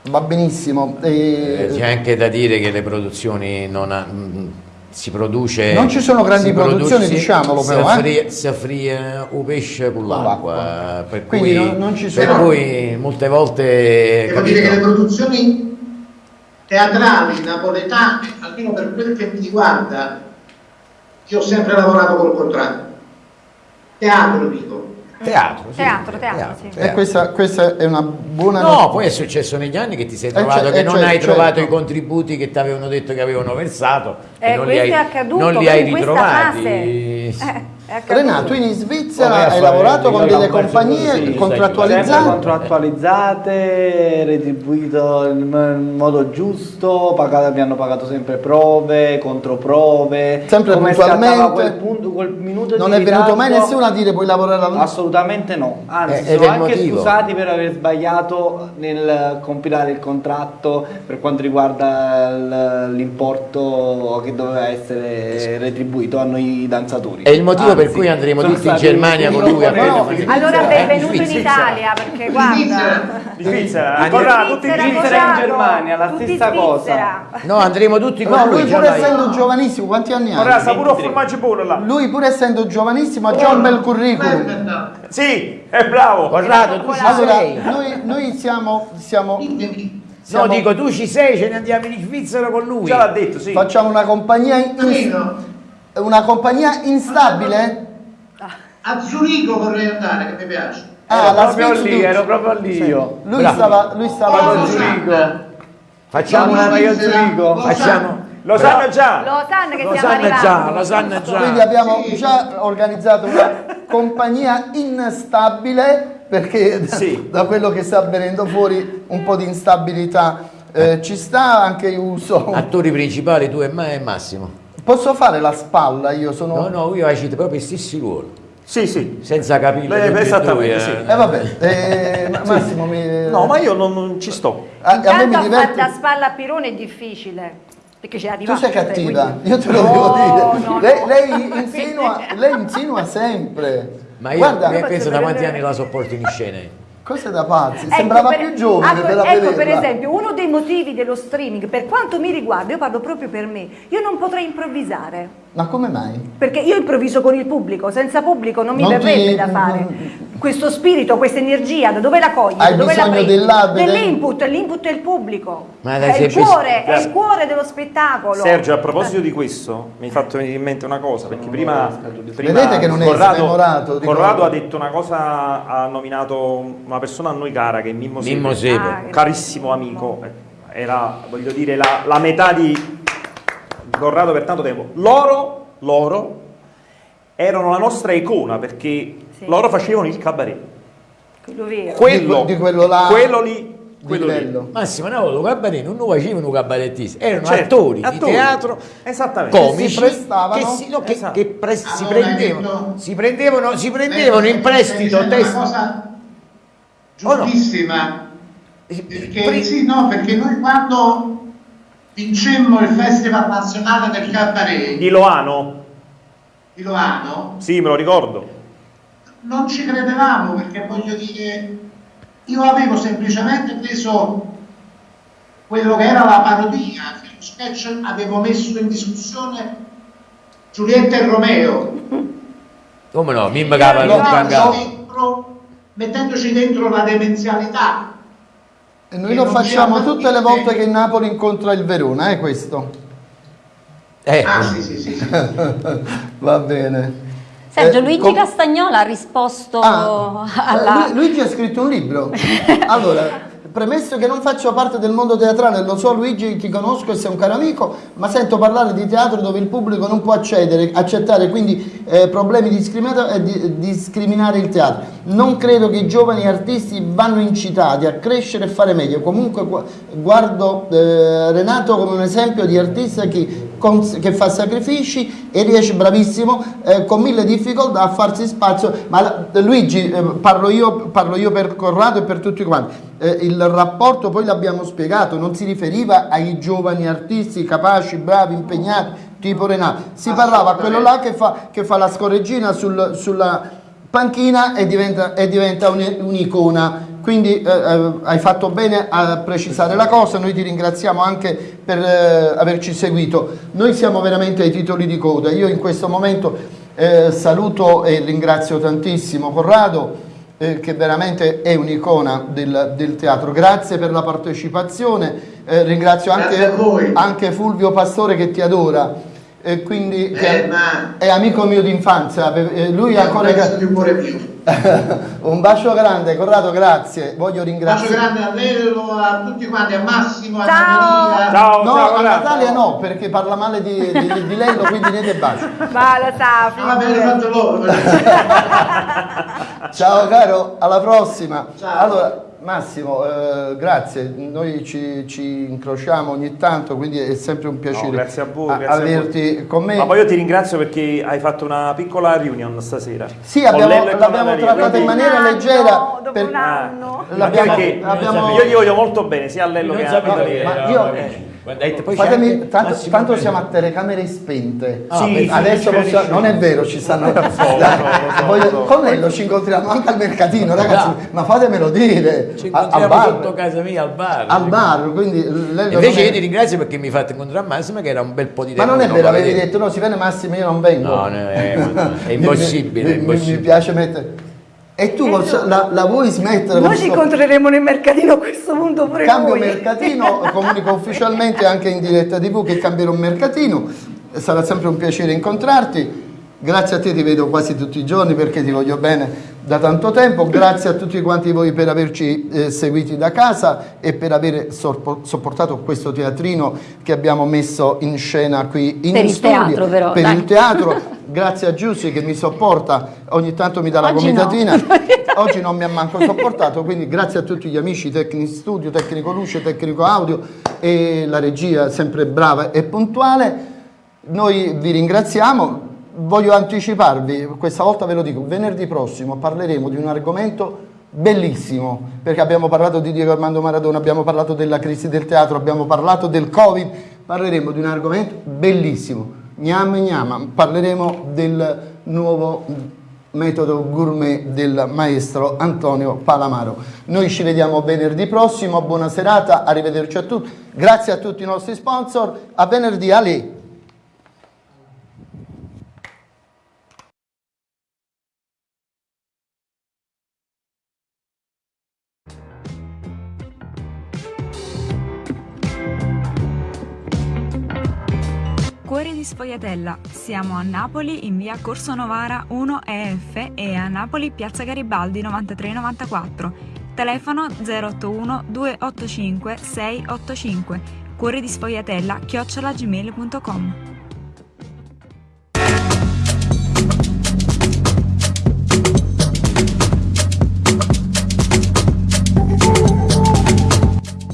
Va benissimo. Eh, E- C'è anche da dire che le produzioni non ha- mh, si produce Non ci sono grandi produce- produzioni, si- diciamolo si però, eh. affria- si affria un pesce con l'acqua per, Quindi cui, non- non ci per sono- cui molte volte Devo dire che le produzioni teatrali napoletane, almeno per quel che mi riguarda, io ho sempre lavorato col contratto. Teatro dico, Teatro, sì. Teatro, teatro, sì. E questa, questa è una buona No, notizia. poi è successo negli anni che ti sei Eh, trovato cioè- che eh, non cioè- hai certo. trovato i contributi che ti avevano detto che avevano versato Eh, non li questo hai, è accaduto non li hai in questa ritrovati. fase. Eh, è accaduto. Renato, in Svizzera hai fare lavorato con delle compagnie così, Sempre contrattualizzate? contrattualizzate, retribuito in modo giusto, pagato- mi hanno pagato sempre prove, controprove. Sempre come puntualmente? Quel, punto, quel minuto Non di è venuto mai nessuno a dire puoi lavorare alla Assolutamente no, anzi Eh, sono anche motivo. scusati per aver sbagliato nel compilare il contratto per quanto riguarda l'importo che doveva essere retribuito a noi danzatori. È il motivo per Anzi, cui andremo tutti in Germania con lui a No, Allora benvenuto in. Italia perché guarda. Di Svizzera, ancora tutti in Svizzera, e in Germania, la stessa cosa. No, andremo tutti con No, lui. lui pur essendo giovanissimo, quanti anni Ora ha? sta pure un formaggio buono là. Lui pur essendo giovanissimo ha già un bel curriculum. Sì, è bravo. Corrado, tu ci Allora, noi, noi siamo, siamo, ditemi. No, siamo- dico tu ci sei, ce ne andiamo in Svizzera con lui. Già l'ha detto, sì. facciamo una compagnia, in- una compagnia instabile? a Zurigo vorrei andare, che mi piace. Ah, la proprio lì, ero proprio lì io. Lui Bravo. stava, lui stava Oh, con Zurigo. Facciamo una no, io Svizzera, Zurigo. lo Facciamo. Lo sanno già. Lo sanno che Lo stiamo sanno già, lo sanno già. Quindi abbiamo Sì. già organizzato una compagnia instabile perché da- Sì. da quello che sta venendo fuori un po' di instabilità eh, ci sta anche io uso. Attori principali tu e me e Massimo. Posso fare la spalla? Io sono. No, no, io agito proprio gli stessi ruoli. Sì, sì. Senza capire. Beh, e esattamente, due, sì. eh. Eh vabbè, eh, ma- Massimo mi. No, ma io non, non ci sto. a, a me Intanto mi diverte. da spalla a Pirone è difficile. Perché c'è Tu arrivato. sei cattiva, quindi- io te lo No, devo dire. no, lei, no. lei insinua, lei insinua sempre. Ma io Guarda, io penso da quanti anni la sopporto in scena? cose da pazzi. Ecco, Sembrava per- più giovane ecco, ecco, per esempio, uno dei motivi dello streaming, per quanto mi riguarda, io parlo proprio per me, io non potrei improvvisare. Ma come mai? Perché io improvviso con il pubblico, senza pubblico non mi Non verrebbe ti- da fare. non- Questo spirito, questa energia, da dove la cogli? Hai Da dove bisogno Dell'input, l'input è il pubblico. È, il cuore, è il cuore dello spettacolo. Sergio, a proposito di questo, mi hai fatto venire in mente una cosa, perché prima, prima Vedete che non è Corrado, ricordo. Corrado ha detto una cosa, ha nominato una persona a noi cara che è Mimmo Mimmo. Ah, un carissimo amico, era, voglio dire, la, la metà di Corrado per tanto tempo. Loro, loro erano la nostra icona perché Sì. loro facevano il cabaret. Quello vero. Quello, di quello là- quello lì, Di quello lì. livello. Massimo, no, lo cabaret non lo facevano cabarettisti, erano Certo, attori, di attori. teatro Esattamente. comici si prestavano. che, si, no, che- Esatto. che pre- si, Allora, prendevano, detto- si prendevano, si prendevano in prestito testi. una cosa Oh, no. giustissima. Perché, Pre- sì, no, perché noi quando vincemmo il Festival Nazionale del Cabaret Di Loano, di Loano, sì, me lo ricordo. Non ci credevamo perché voglio dire, io avevo semplicemente preso quello che era la parodia, che lo sketch avevo messo in discussione Giulietta e Romeo. Come no, Mimma Cava non Mettendoci dentro, mettendoci dentro la demenzialità. E noi lo facciamo tutte le volte che il Napoli incontra il Verona, è questo? Eh, Ah sì sì sì, sì. Va bene. Sergio, Eh, Luigi com- Castagnola ha risposto Ah, alla... eh, Lu- Luigi ha scritto un libro. Allora, premesso che non faccio parte del mondo teatrale, lo so Luigi, ti conosco e sei un caro amico, ma sento parlare di teatro dove il pubblico non può accedere, accettare quindi eh, problemi di discriminato- e di- discriminare il teatro. Non credo che i giovani artisti vanno incitati a crescere e fare meglio. Comunque gu- guardo eh, Renato come un esempio di artista che, che fa sacrifici e riesce bravissimo eh, con mille difficoltà a farsi spazio. Ma Luigi, eh, parlo, io, parlo io per Corrado e per tutti quanti. Eh, il rapporto poi l'abbiamo spiegato, non si riferiva ai giovani artisti capaci, bravi, impegnati, tipo Renato, si parlava a quello là che fa, che fa la scorreggina sul- sulla panchina e diventa, e diventa un- un'icona. Quindi eh, eh, hai fatto bene a precisare la cosa, noi ti ringraziamo anche per eh, averci seguito. Noi siamo veramente ai titoli di coda. Io in questo momento eh, saluto e ringrazio tantissimo Corrado, eh, che veramente è un'icona del, del teatro. Grazie per la partecipazione, eh, ringrazio anche, anche Fulvio Pastore che ti adora. E quindi Eh, che ma- è amico mio d'infanzia, eh, lui è un ancora... pezzo di cuore mio. un bacio grande, Corrado, grazie. Voglio Bacio ringraziare. grande a Nero, a tutti quanti, a Massimo, a Ciao. Maria. Ciao, No, ciao, a. Natalia no, perché parla male di, di, di lei, quindi niente bacio. Ma lo sa, Ah, me l'hanno figurati. fatto loro. Ciao caro, alla prossima. Ciao. Allora, Massimo, eh, grazie, noi ci, ci incrociamo ogni tanto, quindi è sempre un piacere No, grazie a voi, grazie a voi. averti con me. Ma poi io ti ringrazio perché hai fatto una piccola reunion stasera. Sì, abbiamo- l'abbiamo trattata in maniera anno, leggera. dopo per- un anno. Abbiamo- io gli voglio molto bene, sia a Lello che a sapevo Natalia. che ma era- io- eh, guarda, e poi c'è Fatemi, tanto, tanto siamo a telecamere spente. Ah, Sì, beh, sì, Adesso sì, possiamo- non è vero, ci stanno. lo so, lo so, ci incontriamo anche al mercatino, ragazzi. Dai. Ma fatemelo dire. Ci a- al incontriamo bar. sotto casa mia al bar. Al bar, quindi lei Invece è- io ti ringrazio perché mi fate incontrare Massimo che era un bel po' di Ma tempo. non è vero, avevi detto no, si viene Massimo, io non vengo. No, no, è, è Mi- impossibile, mi, è mi- impossibile. mi piace mettere. E tu col- la, la vuoi smettere? Noi ci incontreremo nel mercatino a questo punto pure Cambio noi. mercatino, comunico ufficialmente anche in diretta TV che cambierò mercatino, sarà sempre un piacere incontrarti. Grazie a te ti vedo quasi tutti i giorni perché ti voglio bene da tanto tempo. Grazie a tutti quanti voi per averci eh, seguiti da casa e per aver sopportato questo teatrino che abbiamo messo in scena qui in Per il studio. teatro, però, Per dai. il teatro. Grazie a Giussi che mi sopporta, ogni tanto mi dà la Oggi no. comitatina. Oggi non mi ha manco sopportato, quindi grazie a tutti gli amici tecnici studio, tecnico luce, tecnico audio e la regia sempre brava e puntuale. Noi vi ringraziamo. Voglio anticiparvi, questa volta ve lo dico, venerdì prossimo parleremo di un argomento bellissimo, perché abbiamo parlato di Diego Armando Maradona, abbiamo parlato della crisi del teatro, abbiamo parlato del Covid, parleremo di un argomento bellissimo. Gnam gnam, parleremo del nuovo metodo gourmet del maestro Antonio Palamaro. Noi ci vediamo venerdì prossimo, buona serata, arrivederci a tutti. Grazie a tutti i nostri sponsor, a venerdì Ali. Sfogliatella. Siamo a Napoli in via Corso Novara 1 EF e a Napoli piazza Garibaldi 9394. Telefono 081 285 685. Cuori di Sfogliatella chiocciolagmail.com.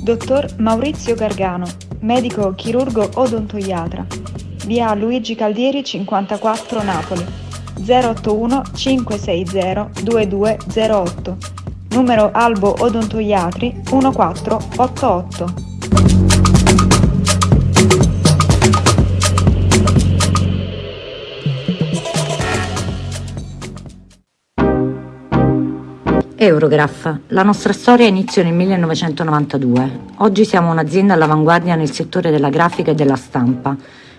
Dottor Maurizio Gargano, medico chirurgo odontoiatra. Via Luigi Caldieri 54 Napoli. 081 560 2208. Numero Albo Odontoiatri 1488. Eurograph. La nostra storia iniziò nel 1992. Oggi siamo un'azienda all'avanguardia nel settore della grafica e della stampa.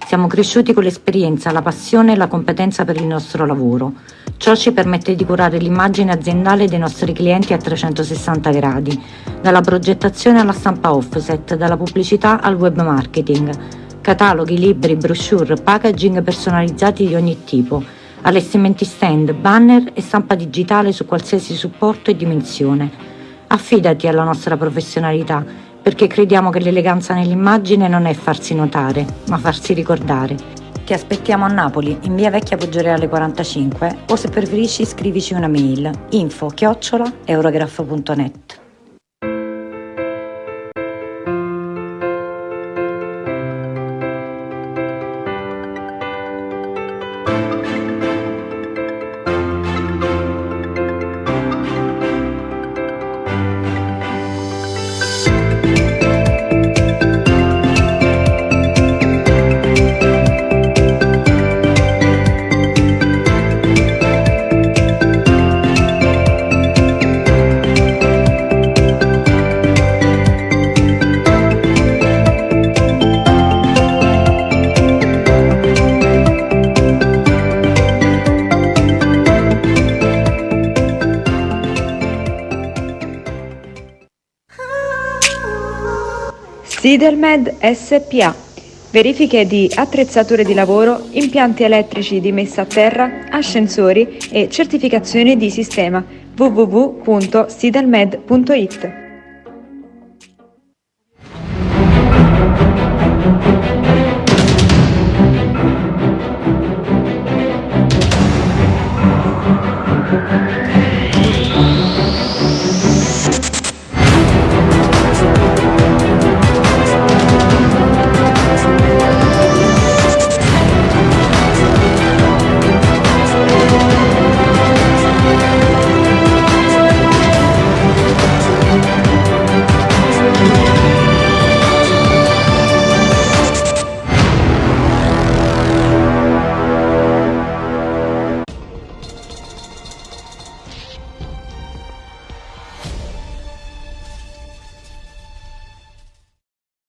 Siamo cresciuti con l'esperienza, la passione e la competenza per il nostro lavoro. Ciò ci permette di curare l'immagine aziendale dei nostri clienti a 360 gradi, dalla progettazione alla stampa offset, dalla pubblicità al web marketing, cataloghi, libri, brochure, packaging personalizzati di ogni tipo, allestimenti stand, banner e stampa digitale su qualsiasi supporto e dimensione. Affidati alla nostra professionalità, perché crediamo che l'eleganza nell'immagine non è farsi notare, ma farsi ricordare. Ti aspettiamo a Napoli, in via Vecchia Poggioreale 45, o se preferisci scrivici una mail info chiocciola eurograph.net. Sidermed SPA. verifiche di attrezzature di lavoro, impianti elettrici di messa a terra, ascensori e certificazioni di sistema www.sidalmed.it.